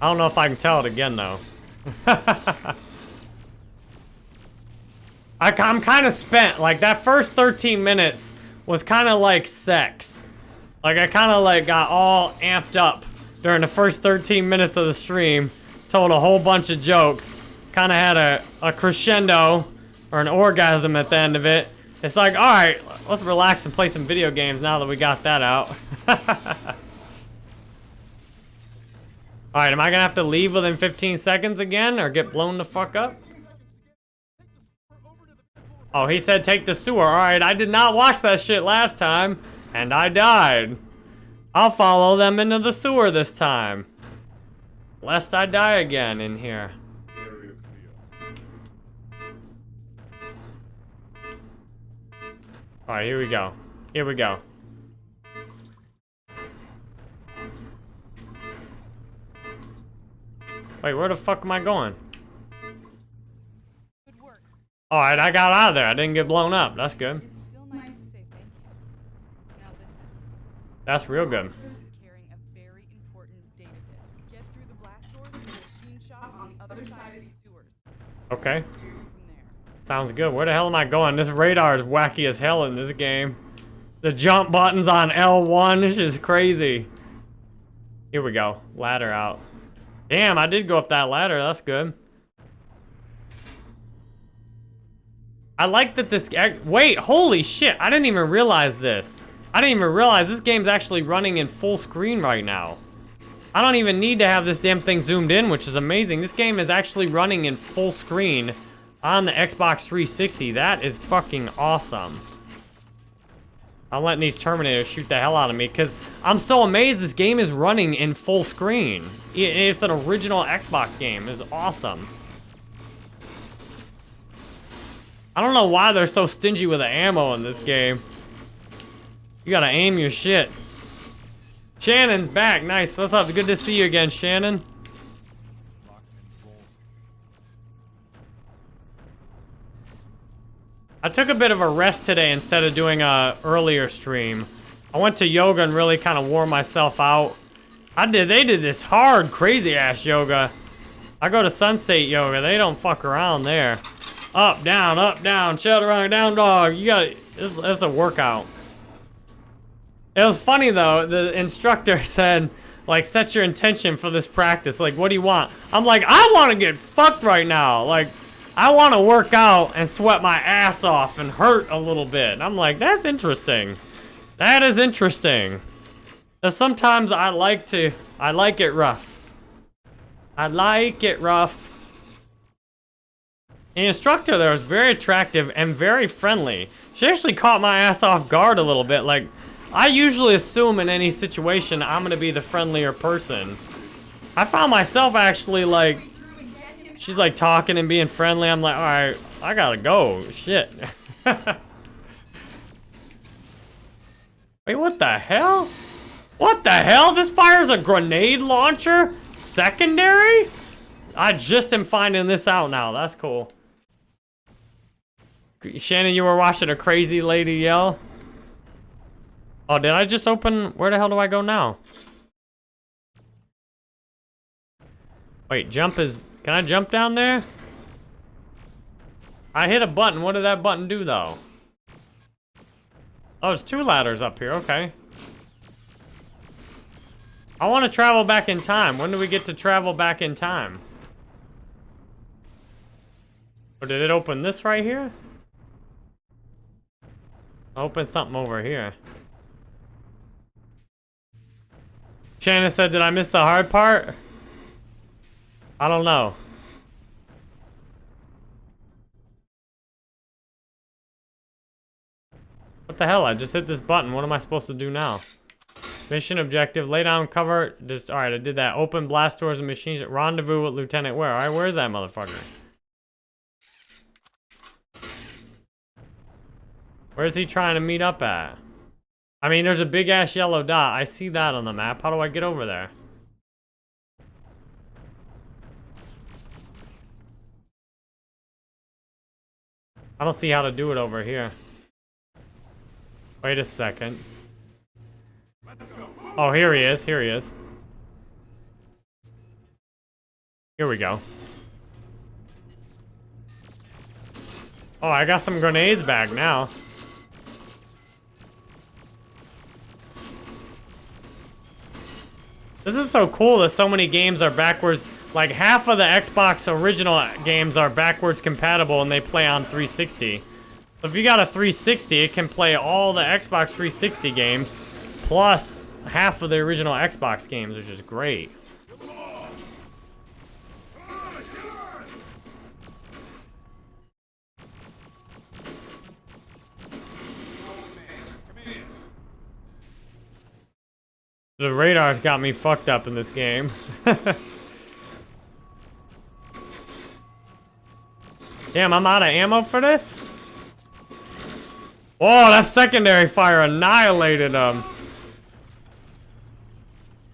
I don't know if I can tell it again though. <laughs> I, am kind of spent. Like that first 13 minutes was kind of like sex. Like I kind of like got all amped up during the first 13 minutes of the stream told a whole bunch of jokes, kind of had a, a crescendo or an orgasm at the end of it. It's like, all right, let's relax and play some video games now that we got that out. <laughs> all right, am I gonna have to leave within 15 seconds again or get blown the fuck up? Oh, he said take the sewer. All right, I did not watch that shit last time, and I died. I'll follow them into the sewer this time. Lest I die again in here. Alright, here we go. Here we go. Wait, where the fuck am I going? Alright, I got out of there. I didn't get blown up. That's good. Nice That's real good. Okay. Sounds good. Where the hell am I going? This radar is wacky as hell in this game. The jump button's on L1. This is crazy. Here we go. Ladder out. Damn, I did go up that ladder. That's good. I like that this... Wait, holy shit. I didn't even realize this. I didn't even realize this game's actually running in full screen right now. I don't even need to have this damn thing zoomed in, which is amazing. This game is actually running in full screen on the Xbox 360. That is fucking awesome. I'm letting these Terminators shoot the hell out of me because I'm so amazed this game is running in full screen. It's an original Xbox game. It's awesome. I don't know why they're so stingy with the ammo in this game. You gotta aim your shit. Shannon's back. Nice. What's up? Good to see you again, Shannon. I took a bit of a rest today instead of doing a earlier stream. I went to yoga and really kind of wore myself out. I did. They did this hard, crazy ass yoga. I go to Sun State Yoga. They don't fuck around there. Up, down, up, down, shut around, down dog. You got it's, it's a workout. It was funny though, the instructor <laughs> said, like, set your intention for this practice. Like, what do you want? I'm like, I want to get fucked right now. Like, I want to work out and sweat my ass off and hurt a little bit. And I'm like, that's interesting. That is interesting. Because sometimes I like to, I like it rough. I like it rough. The instructor there was very attractive and very friendly. She actually caught my ass off guard a little bit. Like, I usually assume in any situation I'm gonna be the friendlier person. I found myself actually like, she's like talking and being friendly. I'm like, all right, I gotta go. Shit. <laughs> Wait, what the hell? What the hell? This fires a grenade launcher? Secondary? I just am finding this out now. That's cool. Shannon, you were watching a crazy lady yell? Oh, did I just open? Where the hell do I go now? Wait, jump is... Can I jump down there? I hit a button. What did that button do, though? Oh, there's two ladders up here. Okay. I want to travel back in time. When do we get to travel back in time? Or did it open this right here? Open something over here. Shannon said, did I miss the hard part? I don't know. What the hell? I just hit this button. What am I supposed to do now? Mission objective. Lay down cover. Just Alright, I did that. Open blast doors and machines. Rendezvous with Lieutenant Ware. Alright, where's that motherfucker? Where's he trying to meet up at? I mean, there's a big-ass yellow dot. I see that on the map. How do I get over there? I don't see how to do it over here. Wait a second. Oh, here he is. Here he is. Here we go. Oh, I got some grenades back now. This is so cool that so many games are backwards. Like half of the Xbox original games are backwards compatible and they play on 360. If you got a 360, it can play all the Xbox 360 games, plus half of the original Xbox games, which is great. The radar's got me fucked up in this game. <laughs> Damn, I'm out of ammo for this? Oh, that secondary fire annihilated them.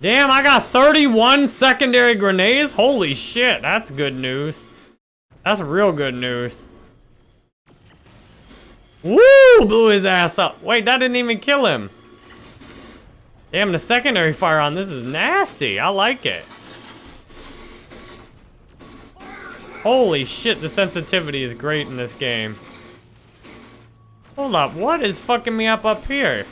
Damn, I got 31 secondary grenades? Holy shit, that's good news. That's real good news. Woo! Blew his ass up. Wait, that didn't even kill him. Damn, the secondary fire on this is nasty. I like it. Holy shit, the sensitivity is great in this game. Hold up, what is fucking me up up here?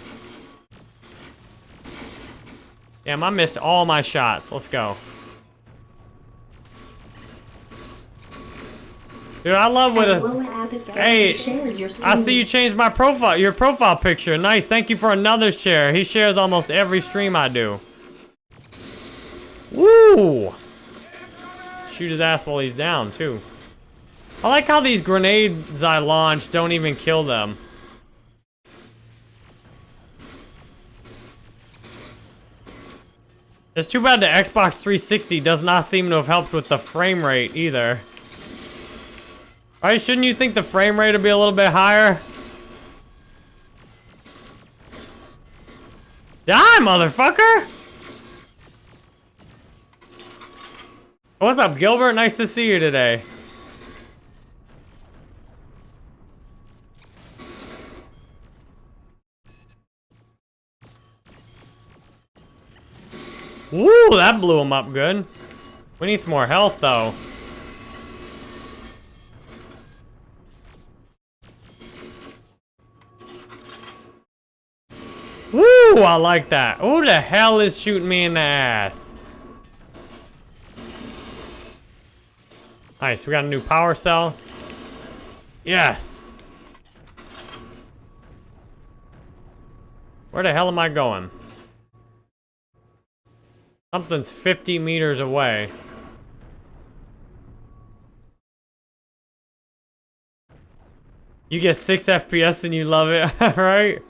Damn, I missed all my shots. Let's go. Dude, I love what a... Hey, I see you changed my profile, your profile picture. Nice, thank you for another share. He shares almost every stream I do. Woo! Shoot his ass while he's down, too. I like how these grenades I launch don't even kill them. It's too bad the Xbox 360 does not seem to have helped with the frame rate either. Right, shouldn't you think the frame rate would be a little bit higher? Die, motherfucker! What's up, Gilbert? Nice to see you today. Woo, that blew him up good. We need some more health, though. Woo, I like that. Who the hell is shooting me in the ass? Nice, we got a new power cell. Yes. Where the hell am I going? Something's 50 meters away. You get 6 FPS and you love it, <laughs> right?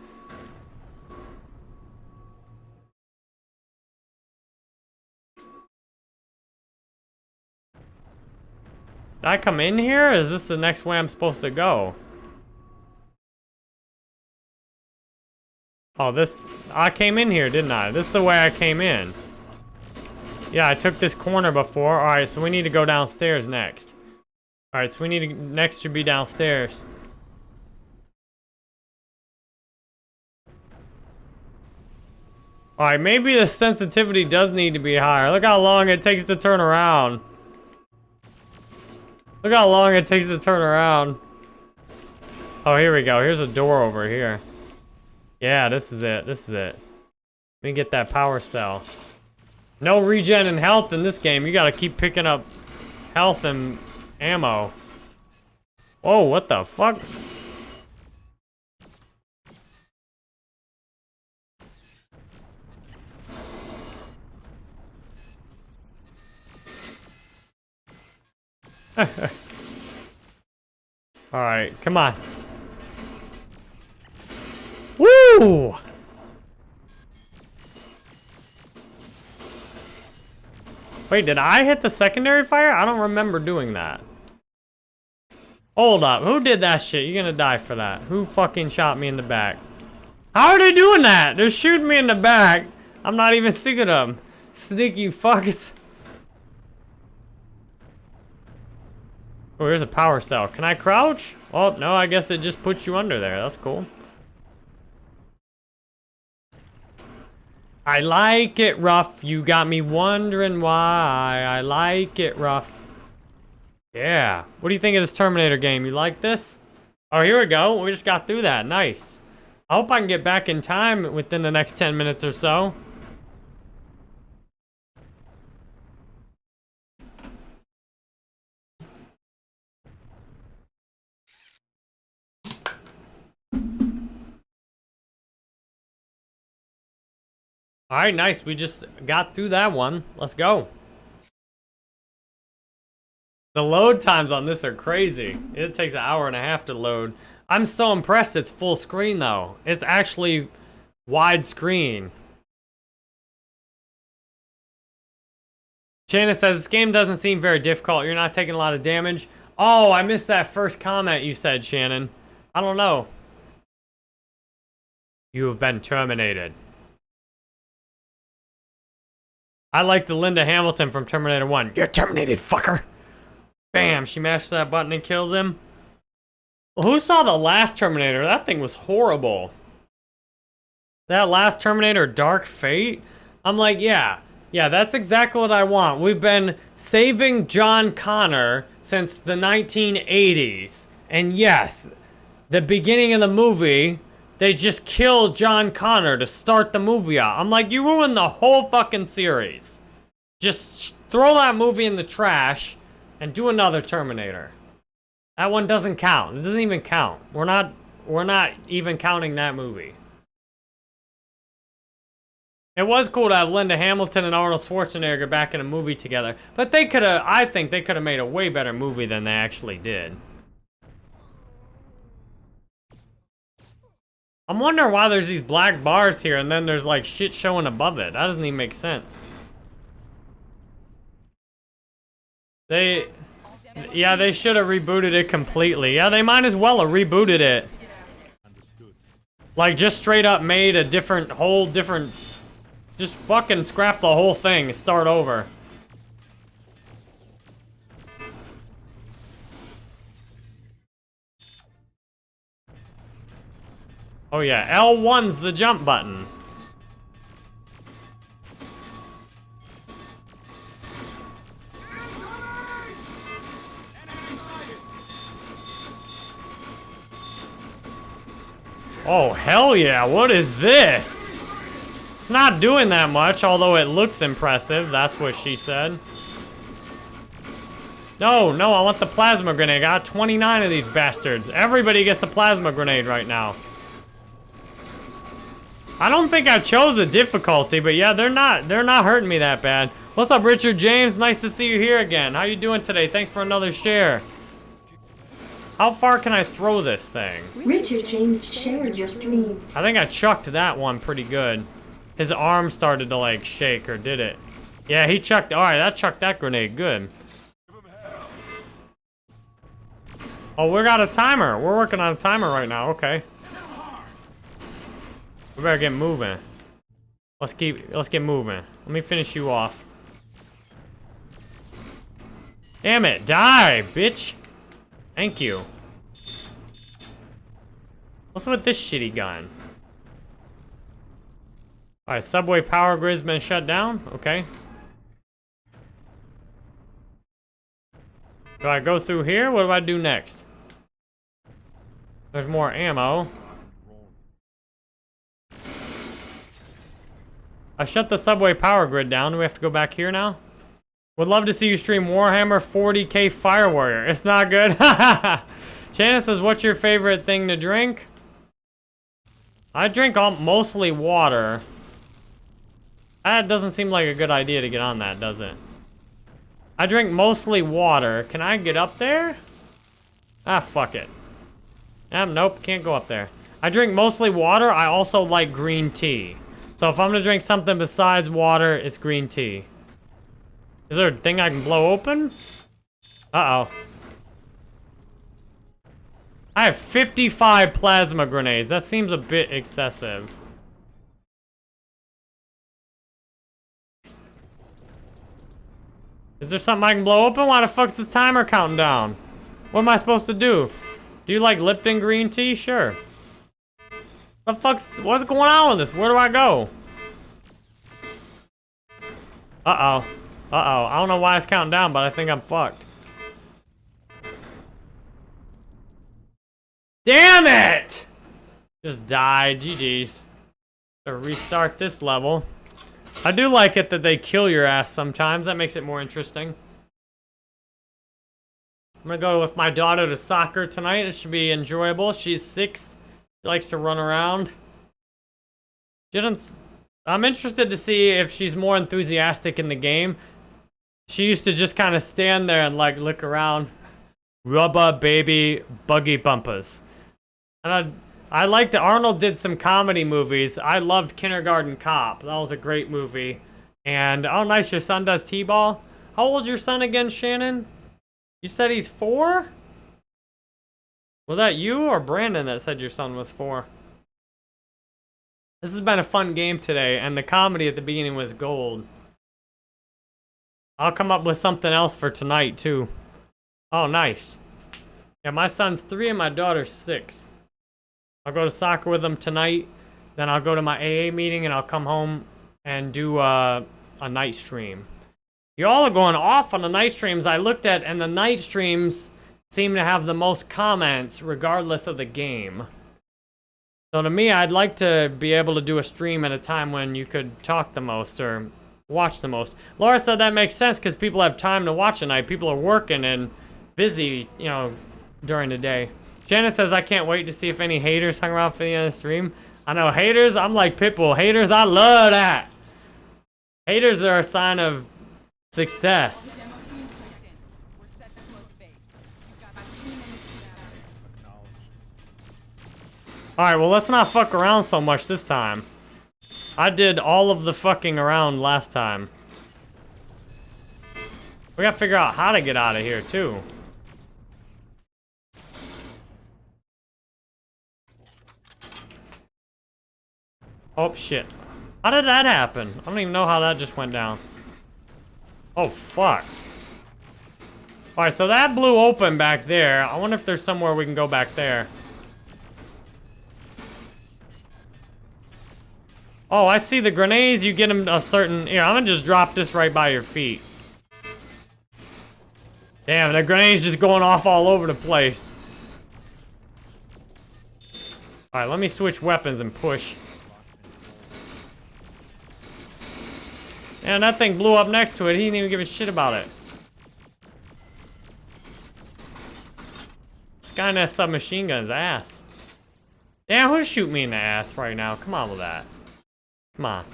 Did I come in here? is this the next way I'm supposed to go? Oh, this... I came in here, didn't I? This is the way I came in. Yeah, I took this corner before. Alright, so we need to go downstairs next. Alright, so we need to... Next should be downstairs. Alright, maybe the sensitivity does need to be higher. Look how long it takes to turn around. Look how long it takes to turn around. Oh, here we go. Here's a door over here. Yeah, this is it. This is it. Let me get that power cell. No regen and health in this game. You gotta keep picking up health and ammo. Whoa, what the fuck? <laughs> Alright, come on. Woo! Wait, did I hit the secondary fire? I don't remember doing that. Hold up, who did that shit? You're gonna die for that. Who fucking shot me in the back? How are they doing that? They're shooting me in the back. I'm not even seeing them. Sneaky fuckers. Oh, here's a power cell. Can I crouch? Well, no, I guess it just puts you under there. That's cool. I like it rough. You got me wondering why. I like it rough. Yeah. What do you think of this Terminator game? You like this? Oh, here we go. We just got through that. Nice. I hope I can get back in time within the next 10 minutes or so. All right, nice. We just got through that one. Let's go. The load times on this are crazy. It takes an hour and a half to load. I'm so impressed it's full screen though. It's actually widescreen. Shannon says, this game doesn't seem very difficult. You're not taking a lot of damage. Oh, I missed that first comment you said, Shannon. I don't know. You have been terminated. I like the Linda Hamilton from Terminator 1. You're terminated, fucker! Bam, she mashes that button and kills him. Well, who saw the last Terminator? That thing was horrible. That last Terminator, Dark Fate? I'm like, yeah, yeah, that's exactly what I want. We've been saving John Connor since the 1980s. And yes, the beginning of the movie, they just killed John Connor to start the movie out. I'm like, you ruined the whole fucking series. Just throw that movie in the trash and do another Terminator. That one doesn't count. It doesn't even count. We're not we're not even counting that movie. It was cool to have Linda Hamilton and Arnold Schwarzenegger back in a movie together, but they could have I think they could have made a way better movie than they actually did. I'm wondering why there's these black bars here and then there's like shit showing above it. That doesn't even make sense. They, yeah, they should have rebooted it completely. Yeah, they might as well have rebooted it. Like, just straight up made a different, whole different, just fucking scrap the whole thing, start over. Oh yeah, L1's the jump button. Oh, hell yeah, what is this? It's not doing that much, although it looks impressive. That's what she said. No, no, I want the plasma grenade. I got 29 of these bastards. Everybody gets a plasma grenade right now. I don't think I chose a difficulty, but yeah, they're not they're not hurting me that bad. What's up, Richard James? Nice to see you here again. How you doing today? Thanks for another share. How far can I throw this thing? Richard James shared your stream. I think I chucked that one pretty good. His arm started to like shake, or did it? Yeah, he chucked, all right, that chucked that grenade, good. Oh, we got a timer. We're working on a timer right now, okay. We better get moving. Let's keep, let's get moving. Let me finish you off. Damn it, die, bitch. Thank you. What's with this shitty gun? Alright, subway power grid's been shut down? Okay. Do I go through here? What do I do next? There's more ammo. I shut the subway power grid down. Do we have to go back here now? Would love to see you stream Warhammer 40k Fire Warrior. It's not good. <laughs> Shannon says, what's your favorite thing to drink? I drink all, mostly water. That doesn't seem like a good idea to get on that, does it? I drink mostly water. Can I get up there? Ah, fuck it. Um, nope, can't go up there. I drink mostly water. I also like green tea. So if I'm gonna drink something besides water, it's green tea. Is there a thing I can blow open? Uh-oh. I have 55 plasma grenades. That seems a bit excessive. Is there something I can blow open? Why the fuck's this timer counting down? What am I supposed to do? Do you like Lipton green tea? Sure. The fuck's, what's going on with this? Where do I go? Uh-oh. Uh-oh. I don't know why it's counting down, but I think I'm fucked. Damn it! Just died. GG's. To restart this level. I do like it that they kill your ass sometimes. That makes it more interesting. I'm gonna go with my daughter to soccer tonight. It should be enjoyable. She's six. She likes to run around. Didn't... I'm interested to see if she's more enthusiastic in the game. She used to just kind of stand there and like look around. Rubber baby buggy bumpers. And I I liked it. Arnold did some comedy movies. I loved Kindergarten Cop. That was a great movie. And, oh, nice, your son does T-ball. How old's your son again, Shannon? You said he's four? Was that you or Brandon that said your son was four? This has been a fun game today, and the comedy at the beginning was gold. I'll come up with something else for tonight, too. Oh, nice. Yeah, my son's three and my daughter's six. I'll go to soccer with them tonight. Then I'll go to my AA meeting and I'll come home and do uh, a night stream. Y'all are going off on the night streams I looked at, and the night streams seem to have the most comments regardless of the game. So to me, I'd like to be able to do a stream at a time when you could talk the most or watch the most. Laura said that makes sense because people have time to watch at night. People are working and busy, you know, during the day. Janice says, I can't wait to see if any haters hung around for the end of the stream. I know haters, I'm like Pitbull. Haters, I love that. Haters are a sign of success. Alright, well let's not fuck around so much this time. I did all of the fucking around last time. We gotta figure out how to get out of here too. Oh, shit. How did that happen? I don't even know how that just went down. Oh, fuck. Alright, so that blew open back there. I wonder if there's somewhere we can go back there. Oh, I see the grenades. You get them a certain... Here, I'm gonna just drop this right by your feet. Damn, the grenade's just going off all over the place. Alright, let me switch weapons and push. And that thing blew up next to it. He didn't even give a shit about it. Skynet submachine gun's ass. Damn, who's shooting me in the ass right now? Come on with that. Come on.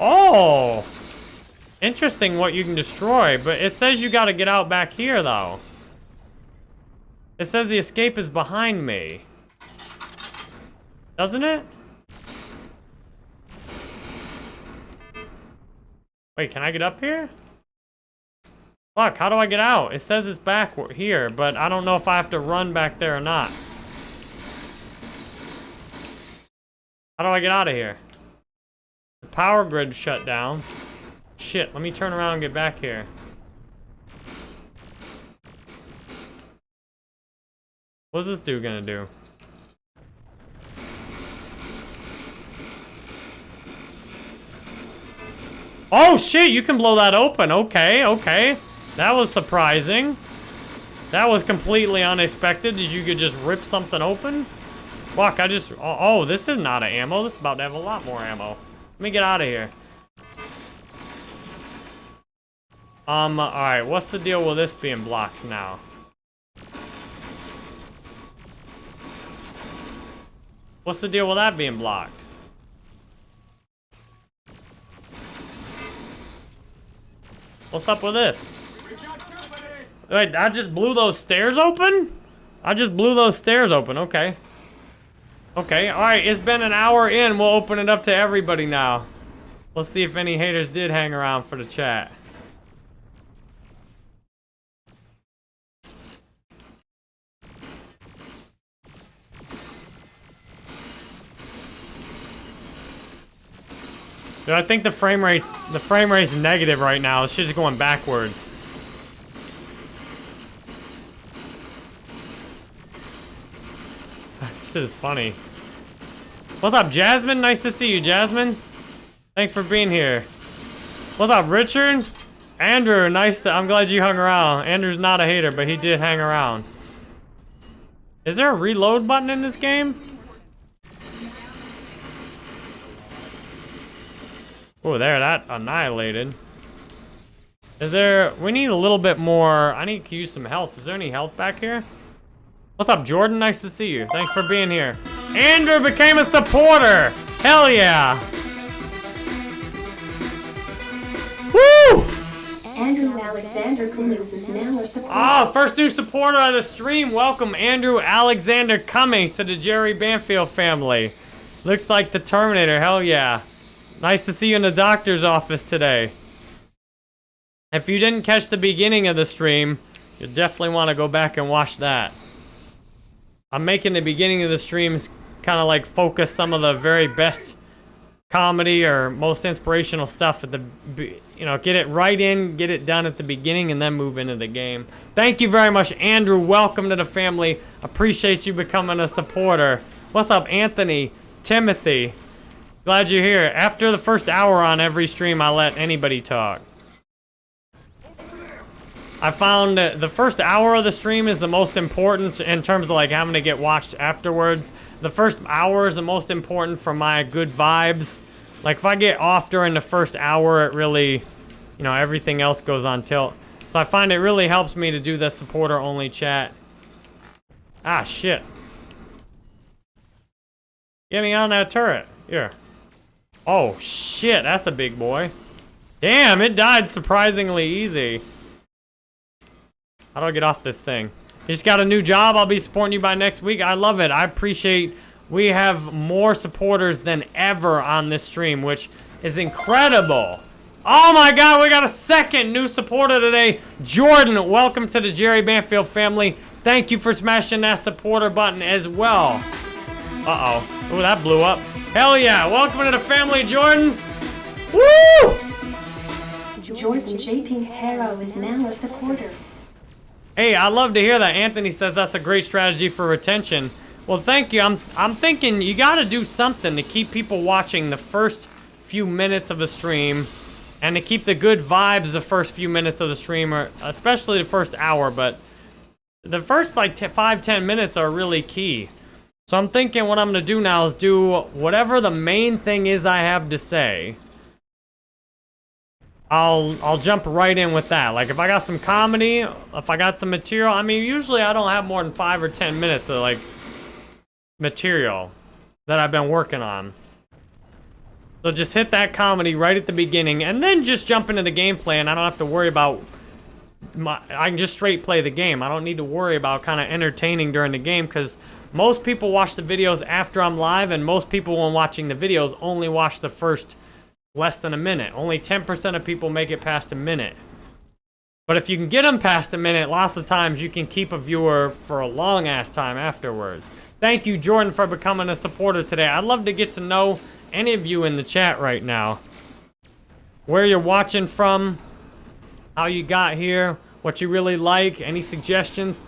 Oh! Interesting what you can destroy, but it says you gotta get out back here, though. It says the escape is behind me. Doesn't it? Wait, can I get up here? Fuck, how do I get out? It says it's back here, but I don't know if I have to run back there or not. How do I get out of here? The power grid shut down. Shit, let me turn around and get back here. What's this dude gonna do? Oh, shit, you can blow that open. Okay, okay. That was surprising. That was completely unexpected that you could just rip something open. Fuck, I just... Oh, oh, this is not an ammo. This is about to have a lot more ammo. Let me get out of here. Um, alright, what's the deal with this being blocked now? What's the deal with that being blocked? What's up with this? Wait, I just blew those stairs open? I just blew those stairs open, okay. Okay, alright, it's been an hour in. We'll open it up to everybody now. Let's see if any haters did hang around for the chat. Dude, I think the frame rate the frame rate's negative right now. It's just going backwards. This is funny. What's up, Jasmine? Nice to see you, Jasmine. Thanks for being here. What's up, Richard? Andrew, nice to- I'm glad you hung around. Andrew's not a hater, but he did hang around. Is there a reload button in this game? Oh, there, that annihilated. Is there, we need a little bit more, I need to use some health. Is there any health back here? What's up, Jordan? Nice to see you. Thanks for being here. Andrew became a supporter. Hell yeah. Woo! Andrew Alexander Cummings is now a supporter. Oh, first new supporter of the stream. Welcome, Andrew Alexander Cummings to the Jerry Banfield family. Looks like the Terminator. Hell yeah. Nice to see you in the doctor's office today. If you didn't catch the beginning of the stream, you definitely want to go back and watch that. I'm making the beginning of the streams kind of like focus some of the very best comedy or most inspirational stuff at the, you know, get it right in, get it done at the beginning, and then move into the game. Thank you very much, Andrew. Welcome to the family. Appreciate you becoming a supporter. What's up, Anthony? Timothy? Glad you're here. After the first hour on every stream, I let anybody talk. I found the first hour of the stream is the most important in terms of like having to get watched afterwards. The first hour is the most important for my good vibes. Like if I get off during the first hour, it really, you know, everything else goes on tilt. So I find it really helps me to do the supporter only chat. Ah, shit. Get me on that turret. Here. Oh, shit. That's a big boy. Damn, it died surprisingly easy. How do I get off this thing? You just got a new job. I'll be supporting you by next week. I love it. I appreciate we have more supporters than ever on this stream, which is incredible. Oh my god, we got a second new supporter today. Jordan, welcome to the Jerry Banfield family. Thank you for smashing that supporter button as well. Uh-oh. Oh, that blew up. Hell yeah. Welcome to the family, Jordan. Woo! Jordan J. Pinheiro is now a supporter. Hey, I love to hear that. Anthony says that's a great strategy for retention. Well, thank you. I'm I'm thinking you got to do something to keep people watching the first few minutes of the stream and to keep the good vibes the first few minutes of the stream, or especially the first hour, but the first like five, ten minutes are really key. So I'm thinking what I'm going to do now is do whatever the main thing is I have to say. I'll I'll jump right in with that. Like if I got some comedy, if I got some material, I mean usually I don't have more than five or ten minutes of like material that I've been working on. So just hit that comedy right at the beginning and then just jump into the gameplay and I don't have to worry about my I can just straight play the game. I don't need to worry about kind of entertaining during the game because most people watch the videos after I'm live and most people when watching the videos only watch the first less than a minute. Only 10% of people make it past a minute. But if you can get them past a minute, lots of times you can keep a viewer for a long ass time afterwards. Thank you, Jordan, for becoming a supporter today. I'd love to get to know any of you in the chat right now. Where you're watching from, how you got here, what you really like, any suggestions.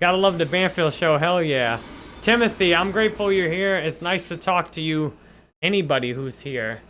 Gotta love the Banfield show, hell yeah. Timothy, I'm grateful you're here. It's nice to talk to you, anybody who's here.